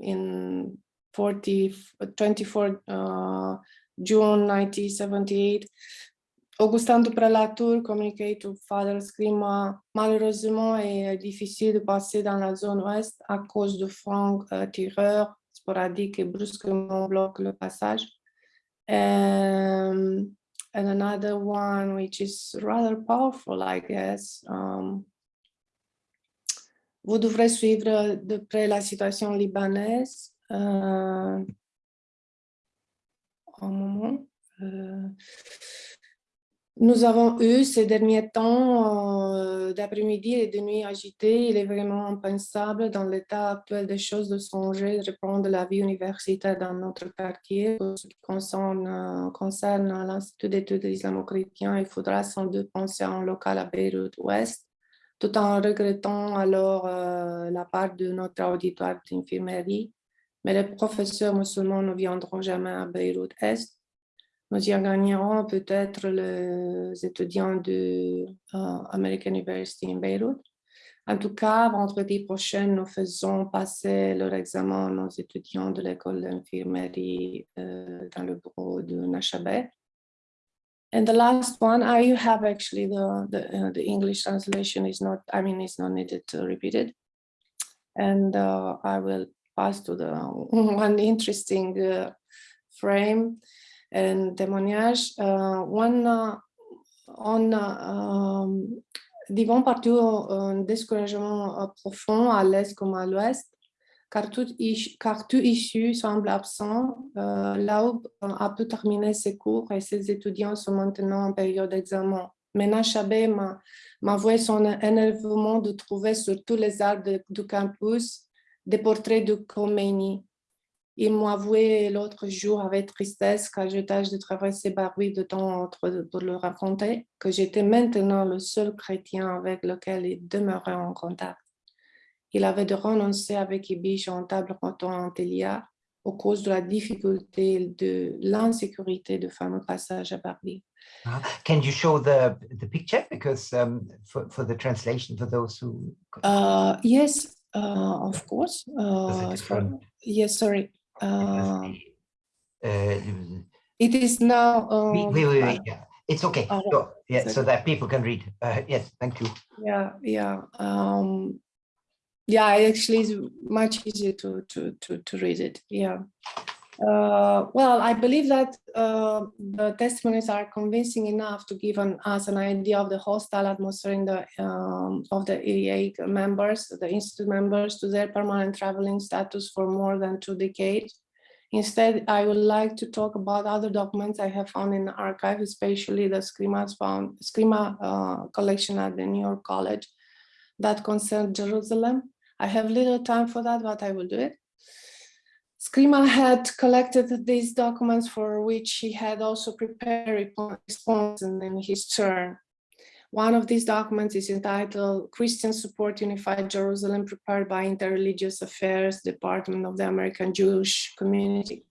in 40, 24 uh, June 1978, Augustin Dupré La Tour communiquait to Father Scrima, malheureusement, est difficile de passer dans la zone ouest à cause de francs euh, tireurs sporadiques et brusquement bloquent le passage. Um, and another one which is rather powerful, I guess. Um, vous devrez suivre de près la situation libanaise. Euh, moment. Euh, nous avons eu ces derniers temps euh, d'après-midi et de nuit agités. Il est vraiment impensable dans l'état actuel des choses de songer de reprendre la vie universitaire dans notre quartier. Pour ce qui concerne, euh, concerne l'Institut d'études islamo-chrétiens, il faudra sans doute penser à un local à Beyrouth Ouest, tout en regrettant alors euh, la part de notre auditoire d'infirmerie. Mais les professeurs musulmans ne viendront jamais à Beyrouth Est nous y gagnerons peut-être les étudiants de uh, American University in Beirut. En tout cas, vendredi prochain, nous faisons passer leur examen aux étudiants de l'école d'infirmerie uh, dans le bureau de Nashabeh. And the last one, I have actually the the, uh, the English translation is not, I mean, it's not needed to repeat it. And uh, I will pass to the *laughs* one interesting uh, frame and témoignage. Uh, one, uh, on um, vivons partout un découragement profond à l'est comme à l'ouest, car tout, car tout issue semble absent. Euh, L'AUB a pu terminer ses cours et ses étudiants sont maintenant en période d'examen. Mena Chabé m'a avoué son énervement de trouver sur tous les arbres du campus des portraits de Khomeini. Il m'a avoué l'autre jour avec tristesse quand je tâche de traverser Baroui de temps pour le raconter que j'étais maintenant le seul chrétien avec lequel il demeurait en contact. Il avait de renoncer avec Ibish en table ronde en Télia au cause de la difficulté de l'insécurité de fameux passage à Barbie. Uh, can you show the the picture? Because um, for for the translation for those who uh, yes uh, of course uh, so, yes sorry uh, it is now. Um, wait, wait, wait, yeah. It's okay. Uh, so, yeah, so that people can read. Uh, yes, thank you. Yeah, yeah. Um, yeah, it actually it's much easier to, to, to, to read it. Yeah. Uh, well, I believe that uh, the testimonies are convincing enough to give an, us an idea of the hostile atmosphere in the um, of the EEA members, the institute members, to their permanent traveling status for more than two decades. Instead, I would like to talk about other documents I have found in the archive, especially the Scrima's found Scrima uh, collection at the New Europe College that concern Jerusalem. I have little time for that, but I will do it. Scrima had collected these documents for which he had also prepared response in his turn. One of these documents is entitled Christian Support Unified Jerusalem prepared by Interreligious Affairs Department of the American Jewish Community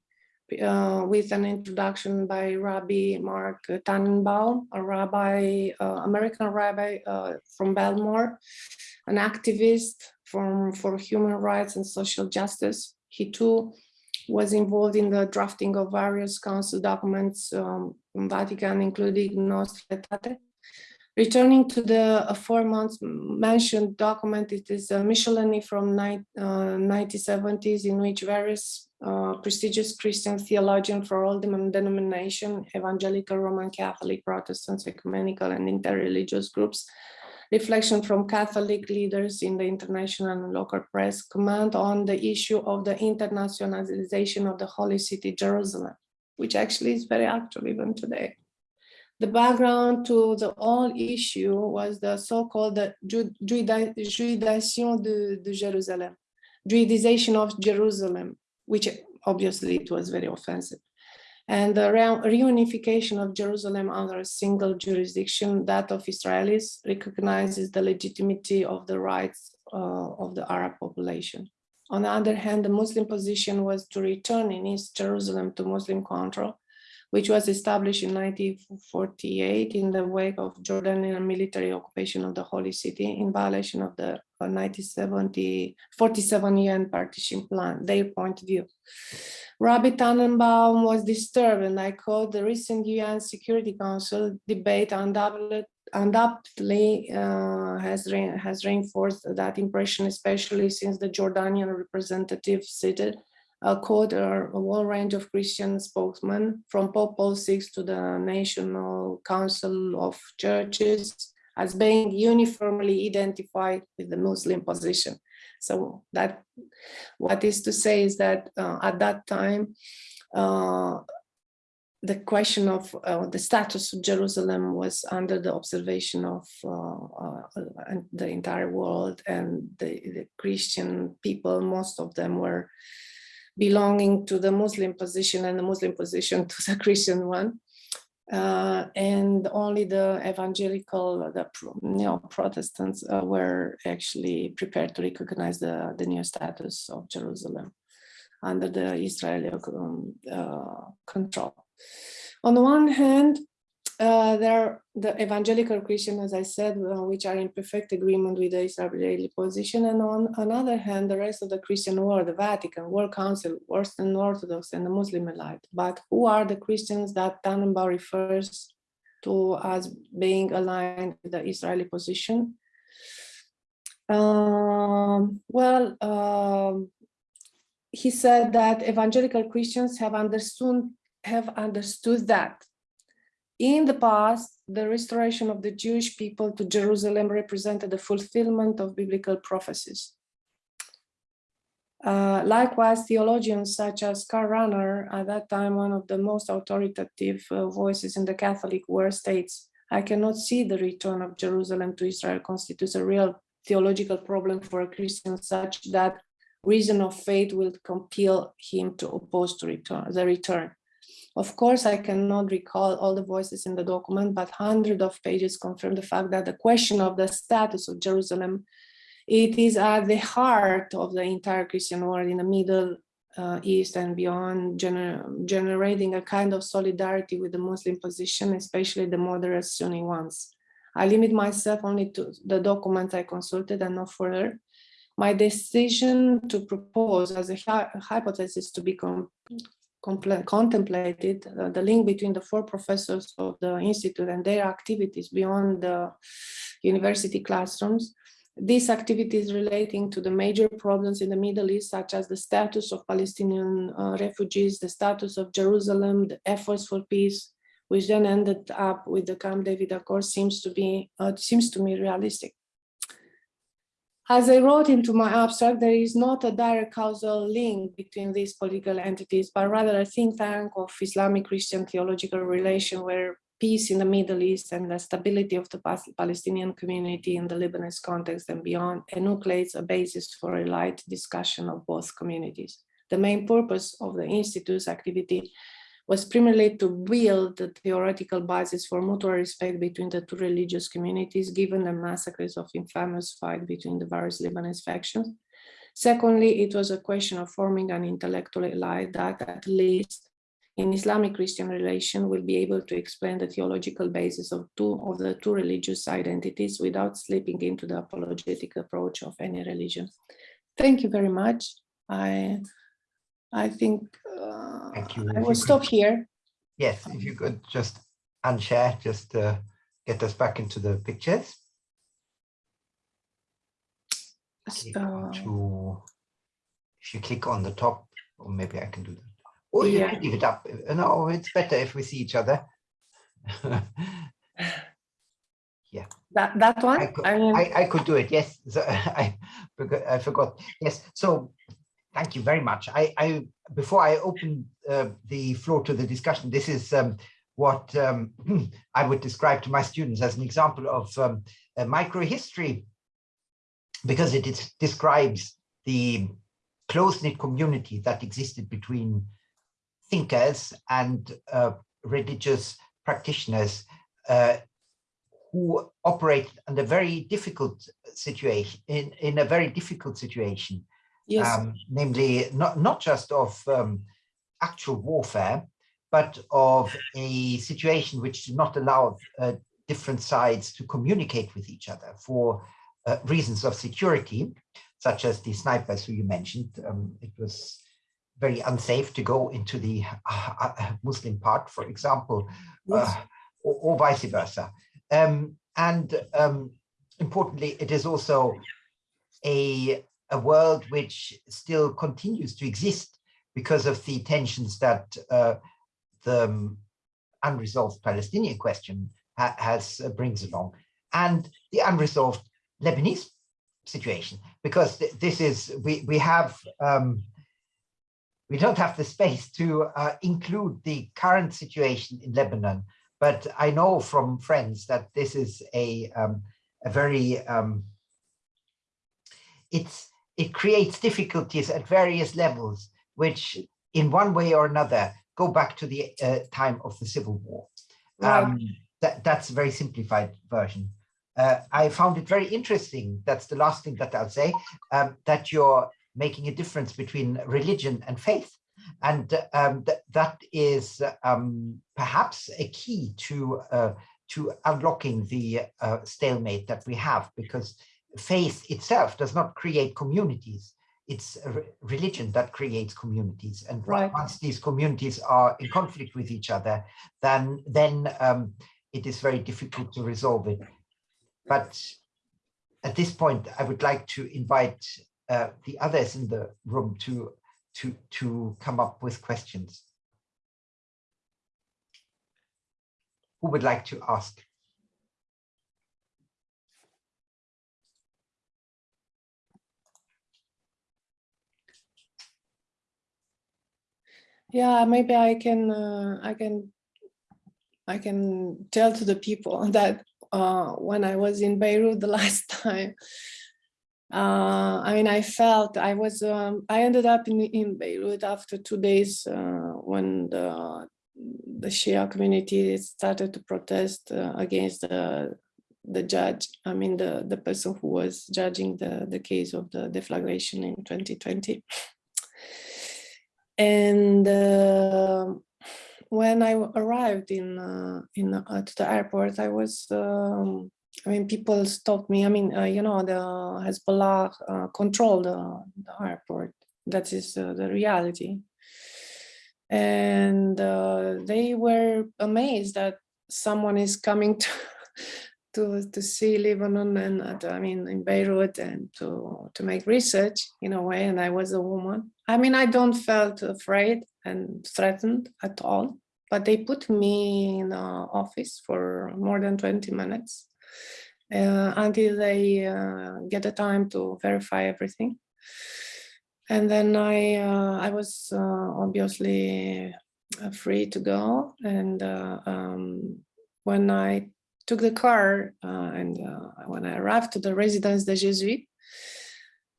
uh, with an introduction by Rabbi Marc Tanenbaum, a rabbi, uh, American rabbi uh, from Baltimore, an activist from, for human rights and social justice. He too was involved in the drafting of various council documents um, from Vatican, including Nostra Aetate. Returning to the uh, four months mentioned document, it is a miscellany from uh, 1970s in which various uh, prestigious Christian theologians for all the denomination, evangelical, Roman Catholic, Protestants, ecumenical and interreligious groups reflection from Catholic leaders in the international and local press comment on the issue of the internationalization of the holy city, Jerusalem, which actually is very actual even today. The background to the whole issue was the so-called Judaization de, de Jerusalem, Judaization of Jerusalem, which obviously it was very offensive and the reunification of Jerusalem under a single jurisdiction, that of Israelis, recognizes the legitimacy of the rights uh, of the Arab population. On the other hand, the Muslim position was to return in East Jerusalem to Muslim control, which was established in 1948 in the wake of Jordanian military occupation of the Holy City in violation of the 1970 47 UN partition plan, their point of view. Rabbi Tanenbaum was disturbed, and I quote, the recent UN Security Council debate undoubtedly, undoubtedly uh, has, re has reinforced that impression, especially since the Jordanian representative seated a quote a whole range of Christian spokesmen from Pope Paul VI to the National Council of Churches as being uniformly identified with the Muslim position. So that what is to say is that uh, at that time, uh, the question of uh, the status of Jerusalem was under the observation of uh, uh, the entire world and the, the, Christian people, most of them were belonging to the Muslim position and the Muslim position to the *laughs* Christian one uh, and only the evangelical, the you know, Protestants uh, were actually prepared to recognize the, the new status of Jerusalem under the Israeli um, uh, control. On the one hand, uh, there are the evangelical Christian, as I said, uh, which are in perfect agreement with the Israeli position. And on another hand, the rest of the Christian world, the Vatican, World Council, Western Orthodox, and the Muslim elite. But who are the Christians that Tanenbaum refers to as being aligned with the Israeli position? Um, well, um, he said that evangelical Christians have understood have understood that in the past, the restoration of the Jewish people to Jerusalem represented the fulfillment of biblical prophecies. Uh, likewise, theologians such as Karl Rahner, at that time one of the most authoritative uh, voices in the Catholic world, states, I cannot see the return of Jerusalem to Israel constitutes a real theological problem for a Christian such that reason of faith will compel him to oppose to return, the return. Of course, I cannot recall all the voices in the document, but hundreds of pages confirm the fact that the question of the status of Jerusalem, it is at the heart of the entire Christian world in the Middle uh, East and beyond, gener generating a kind of solidarity with the Muslim position, especially the moderate Sunni ones. I limit myself only to the documents I consulted and not further. My decision to propose as a hypothesis to be contemplated uh, the link between the four professors of the institute and their activities beyond the university classrooms. These activities relating to the major problems in the Middle East, such as the status of Palestinian uh, refugees, the status of Jerusalem, the efforts for peace, which then ended up with the Camp David Accord, seems to be uh, seems to me realistic. As I wrote into my abstract, there is not a direct causal link between these political entities, but rather a think tank of Islamic Christian theological relation where peace in the Middle East and the stability of the Palestinian community in the Lebanese context and beyond enucleates a basis for a light discussion of both communities. The main purpose of the Institute's activity was primarily to build the theoretical basis for mutual respect between the two religious communities, given the massacres of infamous fight between the various Lebanese factions. Secondly, it was a question of forming an intellectual elite that at least in Islamic Christian relation will be able to explain the theological basis of two of the two religious identities without slipping into the apologetic approach of any religion. Thank you very much. I I think uh, Thank you. I will stop could, here. Yes, if you could just unshare, just uh, get us back into the pictures. So, to, if you click on the top, or maybe I can do that. Or you Yeah. can leave it up. No, it's better if we see each other. *laughs* Yeah that that one. I I, could, mean, I, I could do it. Yes, so *laughs* I. I forgot. Yes. So, thank you very much. I, I before I open uh, the floor to the discussion, this is um, what um, *clears throat* I would describe to my students as an example of um, microhistory, because it is, describes the close-knit community that existed between thinkers and uh, religious practitioners uh, who operate under very difficult situation in in a very difficult situation yes. um, namely not not just of um, actual warfare but of a situation which did not allow uh, different sides to communicate with each other for uh, reasons of security, such as the snipers who you mentioned. Um, it was very unsafe to go into the uh, uh Muslim part, for example, uh, yes. or, or, vice versa. Um, and um, importantly, it is also a, a world which still continues to exist because of the tensions that uh, the um, unresolved Palestinian question ha has uh, brings along, and the unresolved Lebanese situation, because th this is we we have um, we don't have the space to uh, include the current situation in Lebanon, but I know from friends that this is a um, a very um, it's it creates difficulties at various levels, which in one way or another go back to the uh, time of the Civil War. Right. Um, that, that's a very simplified version. Uh, I found it very interesting, that's the last thing that I'll say, um, that you're making a difference between religion and faith. And um, th that is um, perhaps a key to uh, to unlocking the uh, stalemate that we have because faith itself does not create communities it's a religion that creates communities and right. once these communities are in conflict with each other then then um, it is very difficult to resolve it but at this point i would like to invite uh, the others in the room to to to come up with questions who would like to ask? Yeah, maybe I can, uh, I can, I can tell to the people *laughs* that uh, when I was in Beirut *laughs* the last time, uh, I mean, I felt I was, um, I ended up in, in Beirut after two days uh, when the the Shia community started to protest uh, against the the judge, I mean the the person who was judging the the case of the deflagration in 2020. And uh, when I arrived in uh, in uh, to the airport, I was um, I mean people stopped me. I mean uh, you know the Hezbollah uh, controlled the, the airport. That is the reality and uh, they were amazed that someone is coming *laughs* to to to see Lebanon and uh, I mean in Beirut and to to make research in a way and I was a woman I mean I don't felt afraid and threatened at all but they put me in office for more than 20 minutes uh, until they uh, get the time to verify everything and then I uh, I was uh, obviously uh, free to go. And uh, um, when I took the car uh, and uh, when I arrived to the residence des Jésuites,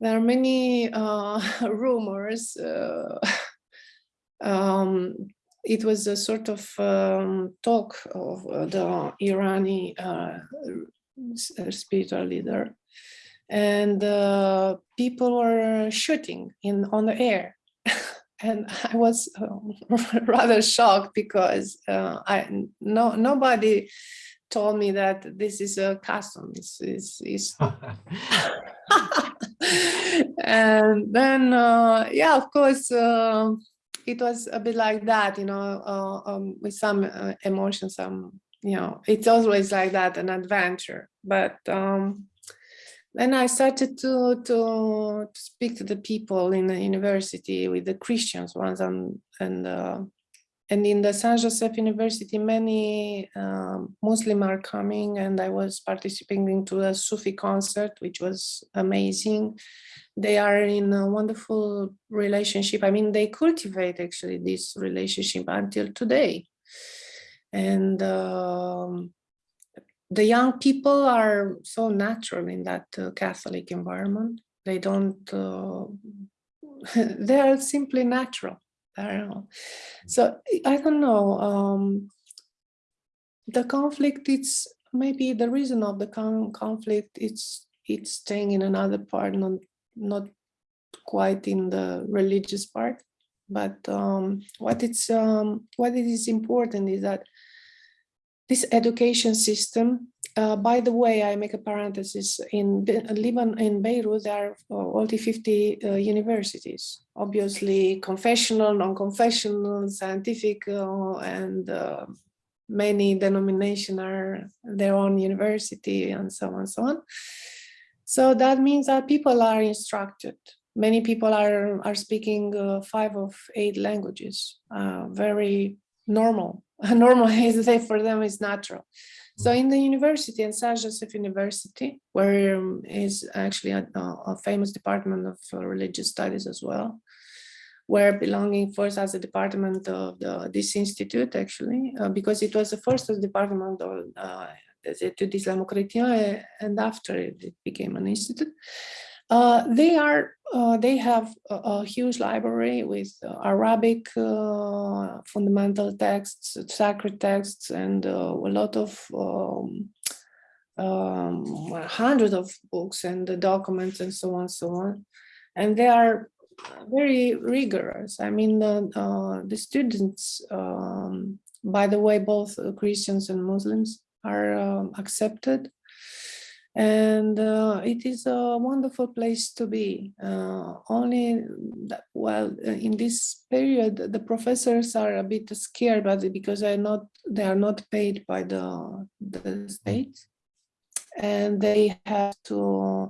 there are many *laughs* rumors. *laughs* um, it was a sort of um, talk of the Irani spiritual leader and uh, people were shooting in on the air *laughs* and I was uh, rather shocked because uh, I no nobody told me that this is a custom this is, is *laughs* *laughs* and then uh, yeah of course uh, it was a bit like that you know uh, um, with some uh, emotion some you know it's always like that an adventure. But um, then I started to, to, to speak to the people in the university with the Christians ones and and uh, and in the San Joseph University, many um, Muslim are coming and I was participating to a Sufi concert, which was amazing. They are in a wonderful relationship. I mean, they cultivate actually this relationship until today. And um, the young people are so natural in that uh, Catholic environment. They don't, uh, *laughs* they are simply natural. So I don't know. Um, the conflict, it's maybe the reason of the con conflict, it's it's staying in another part, not, not quite in the religious part. but um, what it's um, what it is important is that this education system. Uh, by the way, I make a parenthesis. In Lebanon, in Beirut, there are only 50 uh, universities. Obviously, confessional, non-confessional, scientific, uh, and uh, many denominations are their own university, and so on and so on. So that means that people are instructed many people are are speaking uh, five of eight languages uh, very normal *laughs* normal is for them is natural so in the university in Saint Joseph University where um, is actually a, a, famous department of uh, religious studies as well where belonging first as a department of the, this institute actually uh, because it was the first department of uh, Études islamo-chrétiennes and after it became an institute uh, they are uh, they have a, a, huge library with uh, Arabic uh, fundamental texts, sacred texts, and uh, a lot of um, um, hundreds of books and documents and so on, so on. And they are very rigorous. I mean, the students, um, by the way, both Christians and Muslims are um, accepted and uh, it is a wonderful place to be. Uh, only, that, well, uh, in this period, the professors are a bit scared, but because they are not they are not paid by the the state, and they have to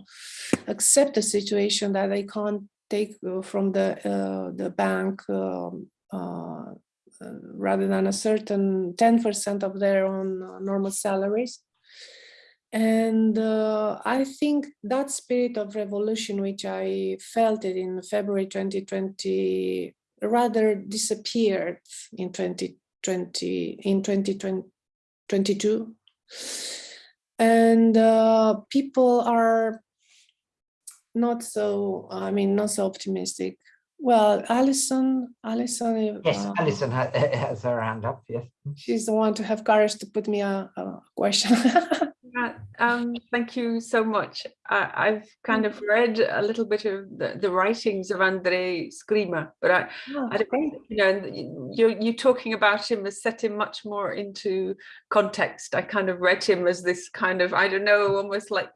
accept the situation that they can't take uh, from the uh, the bank. Um, uh, rather than a certain 10% of their own normal salaries and uh, I think that spirit of revolution, which I felt it in February 2020, rather disappeared in 2020, in 2022. And uh, people are not so, I mean, not so optimistic. Well, Alison, Alison. Yes, uh, Alison *laughs* has her hand up, yes. She's the one to have courage to put me a, a question. *laughs* um, thank you so much. I, have kind of read a little bit of the, the writings of Andrei Scrima, but I, oh, I don't, you know, you're, you're talking about him as setting much more into context. I kind of read him as this kind of, I don't know, almost like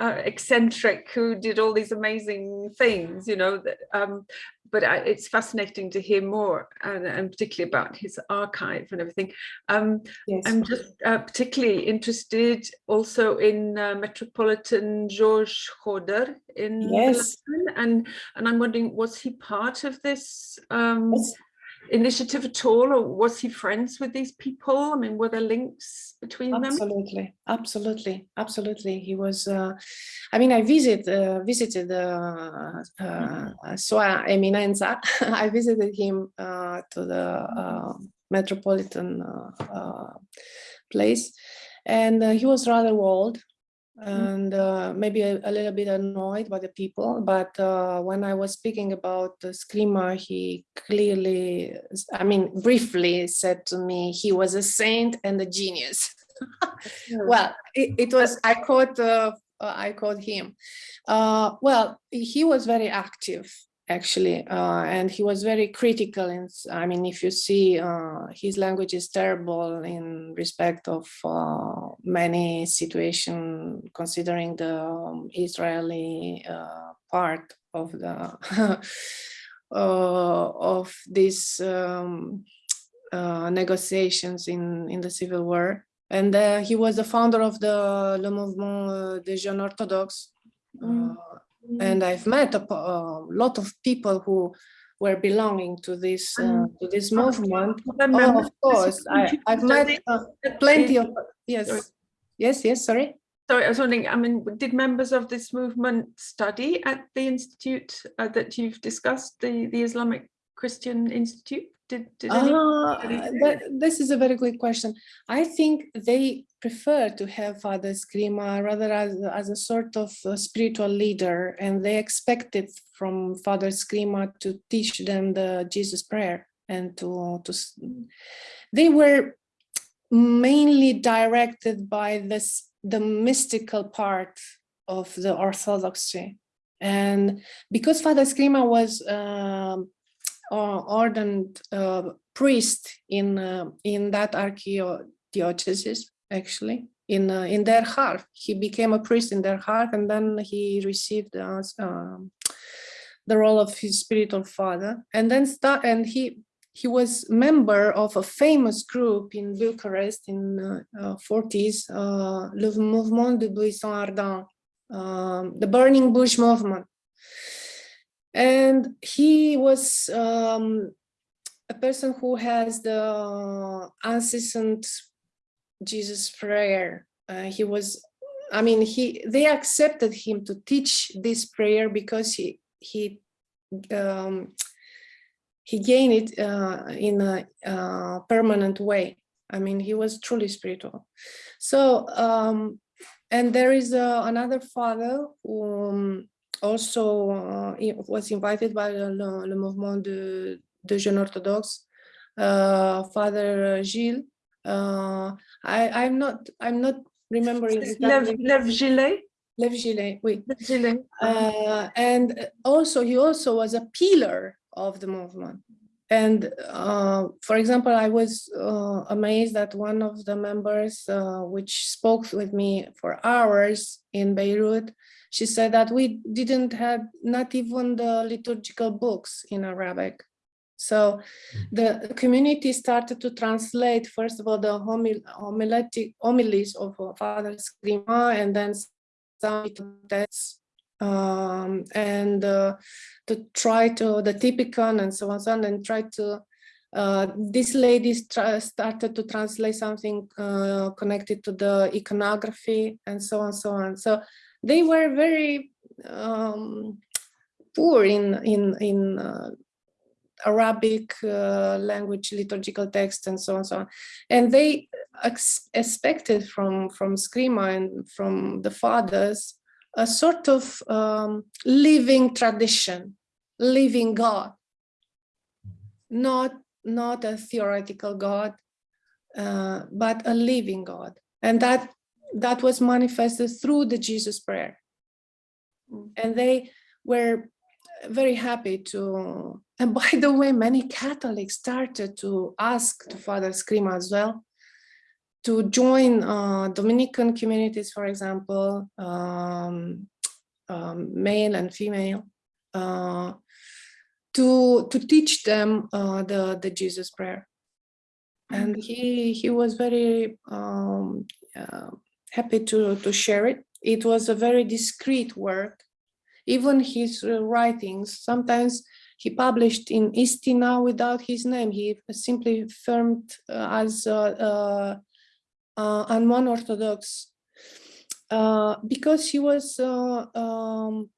uh, eccentric who did all these amazing things, you know, that, um, but I, it's fascinating to hear more and, and, particularly about his archive and everything. Um, yes. I'm just uh, particularly interested also in uh, Metropolitan George Khodr in yes. London and, and I'm wondering, was he part of this um, yes initiative at all, or was he friends with these people? I mean, were there links between absolutely, them? Absolutely, absolutely, absolutely. He was. Uh, I mean, I visit uh, visited uh, uh, Sua Eminenza. *laughs* I visited him uh, to the uh, metropolitan uh, uh, place, and uh, he was rather old. Mm. and uh, maybe a, a, little bit annoyed by the people. But uh, when I was speaking about the Scrima, he clearly, I mean, briefly said to me he was a saint and a genius. *laughs* well, it, it, was, I quote, uh, I quote him. Uh, well, he was very active actually uh, and he was very critical and i mean if you see uh, his language is terrible in respect of uh, many situation considering the um, israeli uh, part of the *laughs* uh, of these um, uh, negotiations in in the civil war. And he was the founder of the le mouvement des jeunes orthodoxes mm and I've met a, a, lot of people who were belonging to this uh, to this movement. Oh, of course, I, have met uh, plenty of yes, yes, yes. Sorry. Sorry, I was wondering. I mean, did members of this movement study at the institute uh, that you've discussed, the the Islamic Christian Institute? Did, did uh, this is a very good question. I think they prefer to have Father Scrima rather as, as a sort of a spiritual leader, and they expected from Father Scrima to teach them the Jesus prayer and to, to they were mainly directed by this the mystical part of the orthodoxy and because father Scrima was um, ordained uh, priest in uh, in that archdiocese actually in uh, in Der Harf he became a priest in Der Harf and then he received uh, um, the role of his spiritual father and then start and he he was member of a famous group in Bucharest in uh, 40s, uh, Le Mouvement de Buisson Ardent, um, the Burning Bush Movement. And he was um, a person who has the incessant Jesus prayer. Uh, he was, I mean, he they accepted him to teach this prayer because he he um, he gained it uh, in a uh, permanent way. I mean, he was truly spiritual. So, um, and there is uh, another father who um, also uh, was invited by the Mouvement de, de Jeunes Orthodoxes, uh, Father Gilles. Uh, I, I'm not, I'm not remembering. Lev, Lev Gillet? Lev Gillet, oui. Lev Gillet. and also, he also was a pillar of the movement. And uh, for example, I was uh, amazed that one of the members, uh, which spoke with me for hours in Beirut, she said that we didn't have not even the liturgical books in Arabic. So the community started to translate, first of all, the homil homiletic homilies of Father Scrima and then some texts um, and uh, to try to the typical and so on, so on and try to uh, this lady started to translate something uh, connected to the iconography and so on so on so they were very um, poor in in in uh, Arabic uh, language liturgical text and so on and so on and they expected from from Scrima and from the fathers a sort of um, living tradition, living God, not, not a theoretical God, uh, but a living God. And that, that was manifested through the Jesus prayer. And they were very happy to, and *laughs* by the way, many Catholics started to ask to Father Scrima as well, to join uh, Dominican communities, for example, um, um, male and female, uh, to to teach them uh, the the Jesus prayer, and he he was very um, uh, happy to to share it. It was a very discreet work. Even his uh, writings sometimes he published in Istina without his name. He simply firmed uh, as uh, and one Orthodox uh, because he was uh, um,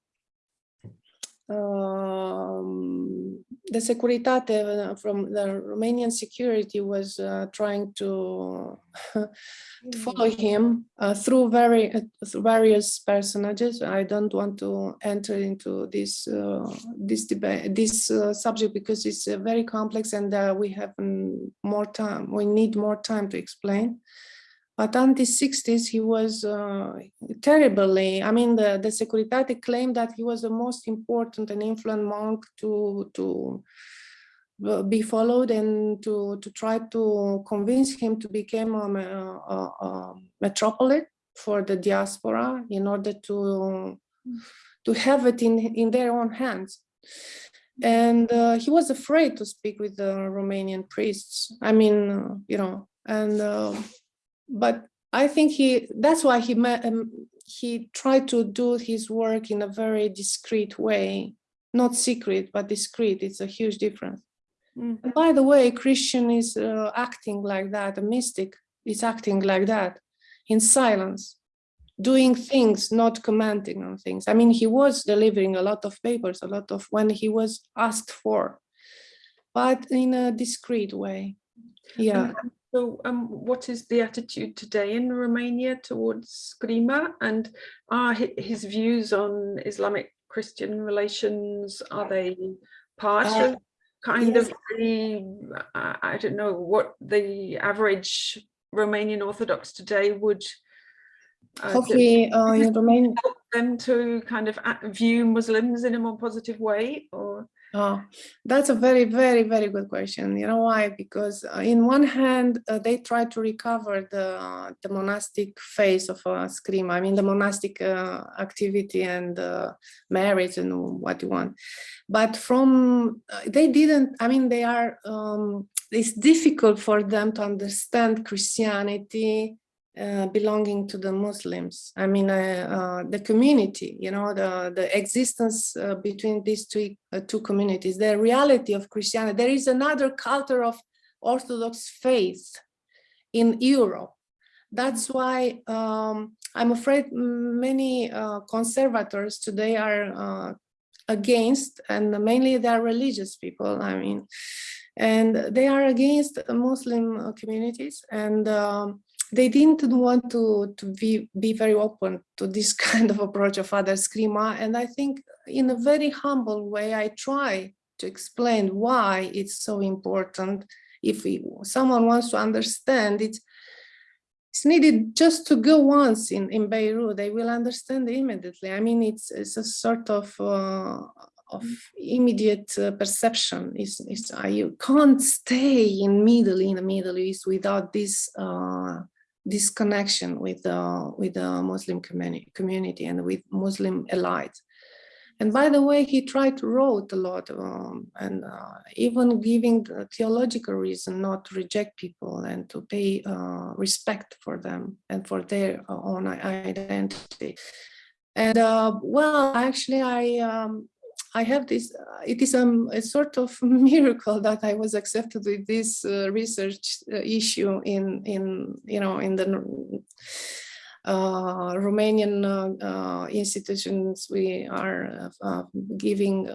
um, the Securitate from the Romanian security was uh, trying to, *laughs* to follow him uh, through very uh, various personages. I don't want to enter into this this debate, this subject because it's very complex and we have more time. We need more time to explain. But the 60s, he was uh, terribly, I mean, the, the Securitate claimed that he was the most important and influential monk to, to uh, be followed and to, to try to convince him to become a, a, a metropolitan for the diaspora in order to, to have it in, in their own hands. And uh, he was afraid to speak with the Romanian priests. I mean, uh, you know, and uh, but I think he that's why he met, um, he tried to do his work in a very discreet way, not secret, but discreet. It's a huge difference. Mm. And by the way, Christian is uh, acting like that, a mystic is acting like that in silence, doing things, not commenting on things. I mean, he was delivering a lot of papers, a lot of when he was asked for, but in a discreet way. Yeah. So um, what is the attitude today in Romania towards Scrima and are his views on Islamic Christian relations, are they part uh, of kind yes. of the, I don't know, what the average Romanian Orthodox today would uh, Hopefully, uh, in Romania. help them to kind of view Muslims in a more positive way or Oh, that's a very, very, very good question. You know why? Because uh, in one hand, uh, they try to recover the uh, the monastic phase of uh, Scrima. I mean, the monastic uh, activity and uh, marriage and what you want. But from they didn't. I mean, they are. Um, it's difficult for them to understand Christianity uh, belonging to the Muslims. I mean, uh, uh, the community, you know, the, the existence uh, between these two, uh, two communities, the reality of Christianity. There is another culture of Orthodox faith in Europe. That's why um, I'm afraid many conservators today are against, and mainly they're religious people, I mean, and they are against Muslim communities. And um, they didn't want to, to be, be very open to this *laughs* kind of approach of Father Scrima. And I think in a very humble way, I try to explain why it's so important. If we, someone wants to understand it, it's needed just to go once in, in Beirut, they will understand immediately. I mean, it's, it's a sort of, uh, of immediate uh, perception. Is is uh, you can't stay in Middle in the Middle East without this uh, this connection with the with the Muslim community community and with Muslim elites. And by the way, he tried to wrote a lot um, and uh, even giving the theological reason not to reject people and to pay uh, respect for them and for their uh, own identity. And uh, well, actually, I um, I have this, uh, it is um, a sort of *laughs* miracle that I was accepted with this uh, research uh, issue in, in, you know, in the uh, Romanian uh, uh, institutions we are giving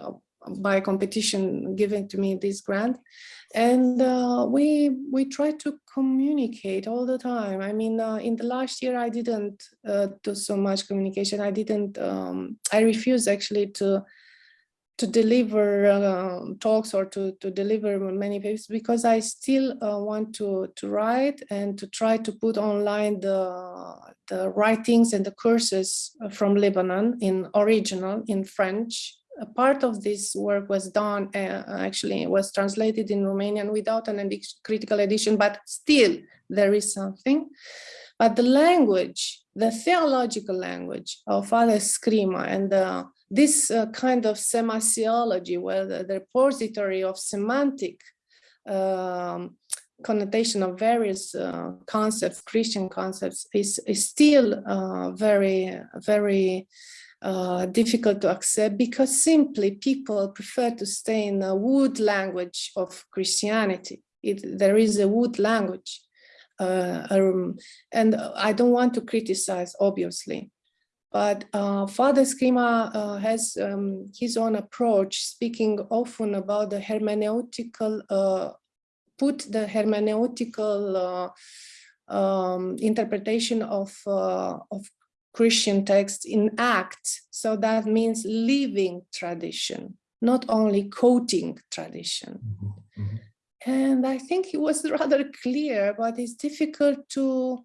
by competition given to me this grant. And uh, we we try to communicate all the time. I mean uh, in the last year i didn't uh, do so much communication. I didn't um, i refused actually to to deliver uh, talks or to, to deliver many papers because I still uh, want to, to write and to try to put online the, the writings and the courses from Lebanon in original, in French. A part of this work was done, uh, actually was translated in Romanian without an edi critical edition, but still there is something. But the language, the theological language of Father Scrima and the this uh, kind of semasiology, where the, the repository of semantic um, connotation of various uh, concepts, Christian concepts, is, is still uh, very, very uh, difficult to accept because simply people prefer to stay in the wood language of Christianity. It, there is a wood language. Uh, um, and I don't want to criticize, obviously, but uh, Father Scrima uh, has um, his own approach, speaking often about the hermeneutical, uh, put the hermeneutical uh, um, interpretation of, uh, of Christian texts in act. So that means living tradition, not only quoting tradition. Mm -hmm. And I think he was *laughs* rather clear, but it's difficult to,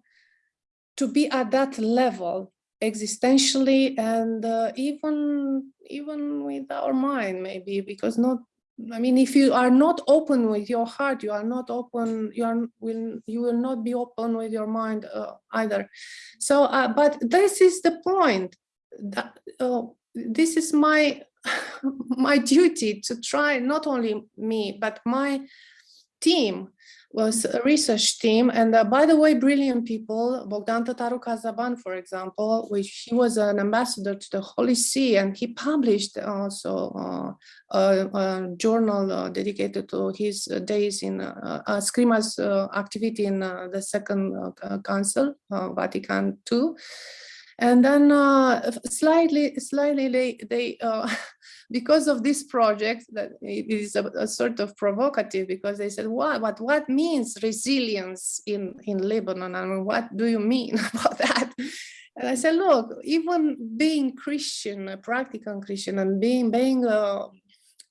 to be at that level existentially and uh, even even with our mind maybe because not I mean if you are not open with your heart you are not open you are will you will not be open with your mind uh, either. So uh, but this is the point that uh, this is my *laughs* my duty to try not only me but my team was a research team. And uh, by the way, brilliant people, Bogdan Tataru Cazaban, for example, which he was an ambassador to the Holy See, and he published also uh, a, a, journal uh, dedicated to his days in uh, uh uh, activity in uh, the Second Council, Vatican II. And then slightly, slightly they, they *laughs* because of this project that it is a, a, sort of provocative because they said what what what means resilience in in lebanon? I and mean, what do you mean *laughs* about that? And i said look even being christian a practical christian and being being uh,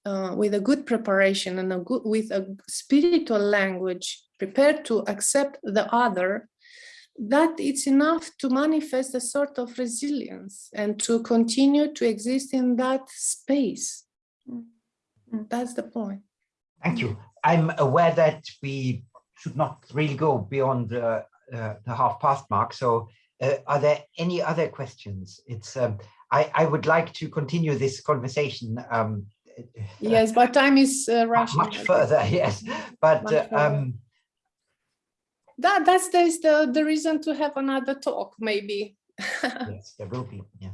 uh, with a good preparation and a good with a spiritual language prepared to accept the other that it's enough to manifest a sort of resilience and to continue to exist in that space. Mm, That's the point. Thank you. I'm aware that we should not really go beyond uh, uh, the half past mark. So uh, are there any other questions? It's um, I, I would like to continue this conversation um, Yes, but time is uh, rushing. much further, *laughs* yes. But Much uh, um, That, that's the, the, the reason to have another talk, maybe. *laughs* yes, there will be. Yeah,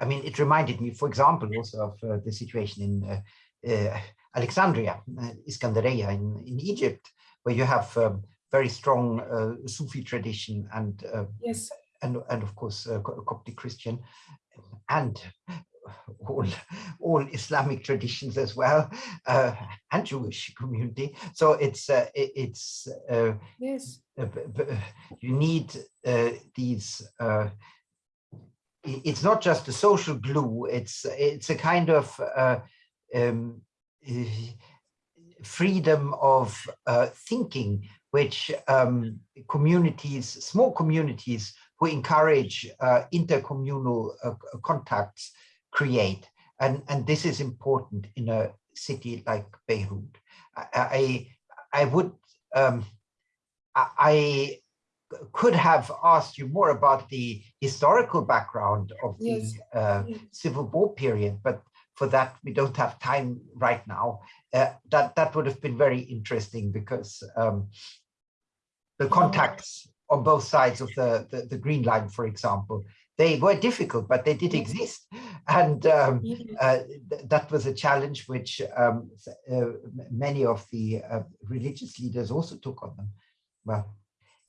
I mean, it reminded me, for example, also of uh, the situation in uh, uh, Alexandria, uh, Iskandaria in, in Egypt, where you have um, very strong uh, Sufi tradition and uh, Yes, and and of course uh, Coptic Christian and all all Islamic traditions as well uh, and Jewish community. So it's uh, it- it's uh, yes, uh, you need uh, these uh, it's not just a social glue it's it's a kind of uh, um, freedom of uh, thinking which um, communities small communities who encourage uh, intercommunal uh, contacts create and and this is important in a city like Beirut I I, I would um, I could have asked you more about the historical background of the Yes. uh, yes. Civil War period, but for that we don't have time right now. Uh, that that would have been very interesting because um, the contacts on both sides of the, the the Green Line, for example, they were difficult, but they did exist, and um, uh, th- that was a challenge which um, uh, many of the uh, religious leaders also took on them. Well,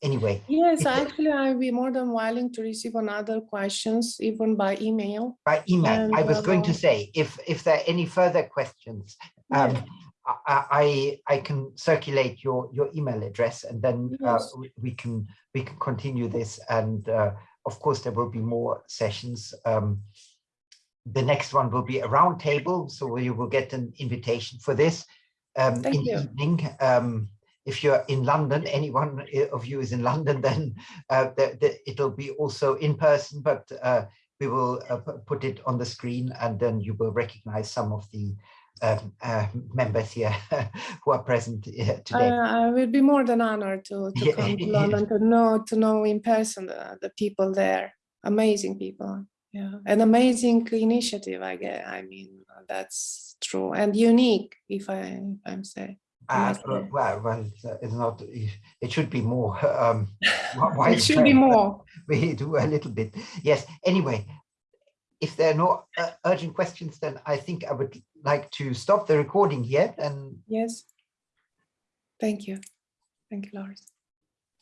anyway, Yes, actually, I'll be more than willing to receive another questions, even by email. by email, I was going to uh, say, if if there are any further questions, um, Yeah. I, I I can circulate your your email address, and then uh, Yes. we, we can we can continue this. And uh, of course, there will be more sessions. Um, the next one will be a round table, so you will get an invitation for this um, Thank in the evening. Um, if you're in London, anyone of you is in London, *laughs* then uh, the, the, it'll be also in person, but uh, we will uh, put it on the screen and then you will recognize some of the um, uh, members here *laughs* who are present here I, today. I will be more than honored to, to Yeah, come to. *laughs* London to know to know in person the, the people there. Amazing people. Yeah, an amazing initiative. I get. I mean, that's true and unique. If I if I'm say. Uh, well, well, it's, uh, not, it should be more. *laughs* Um, It should be more. We do a little bit. Yes, anyway, if there are no uh, urgent questions, then I think I would like to stop the recording here and Yes. Thank you. Thank you, Lars.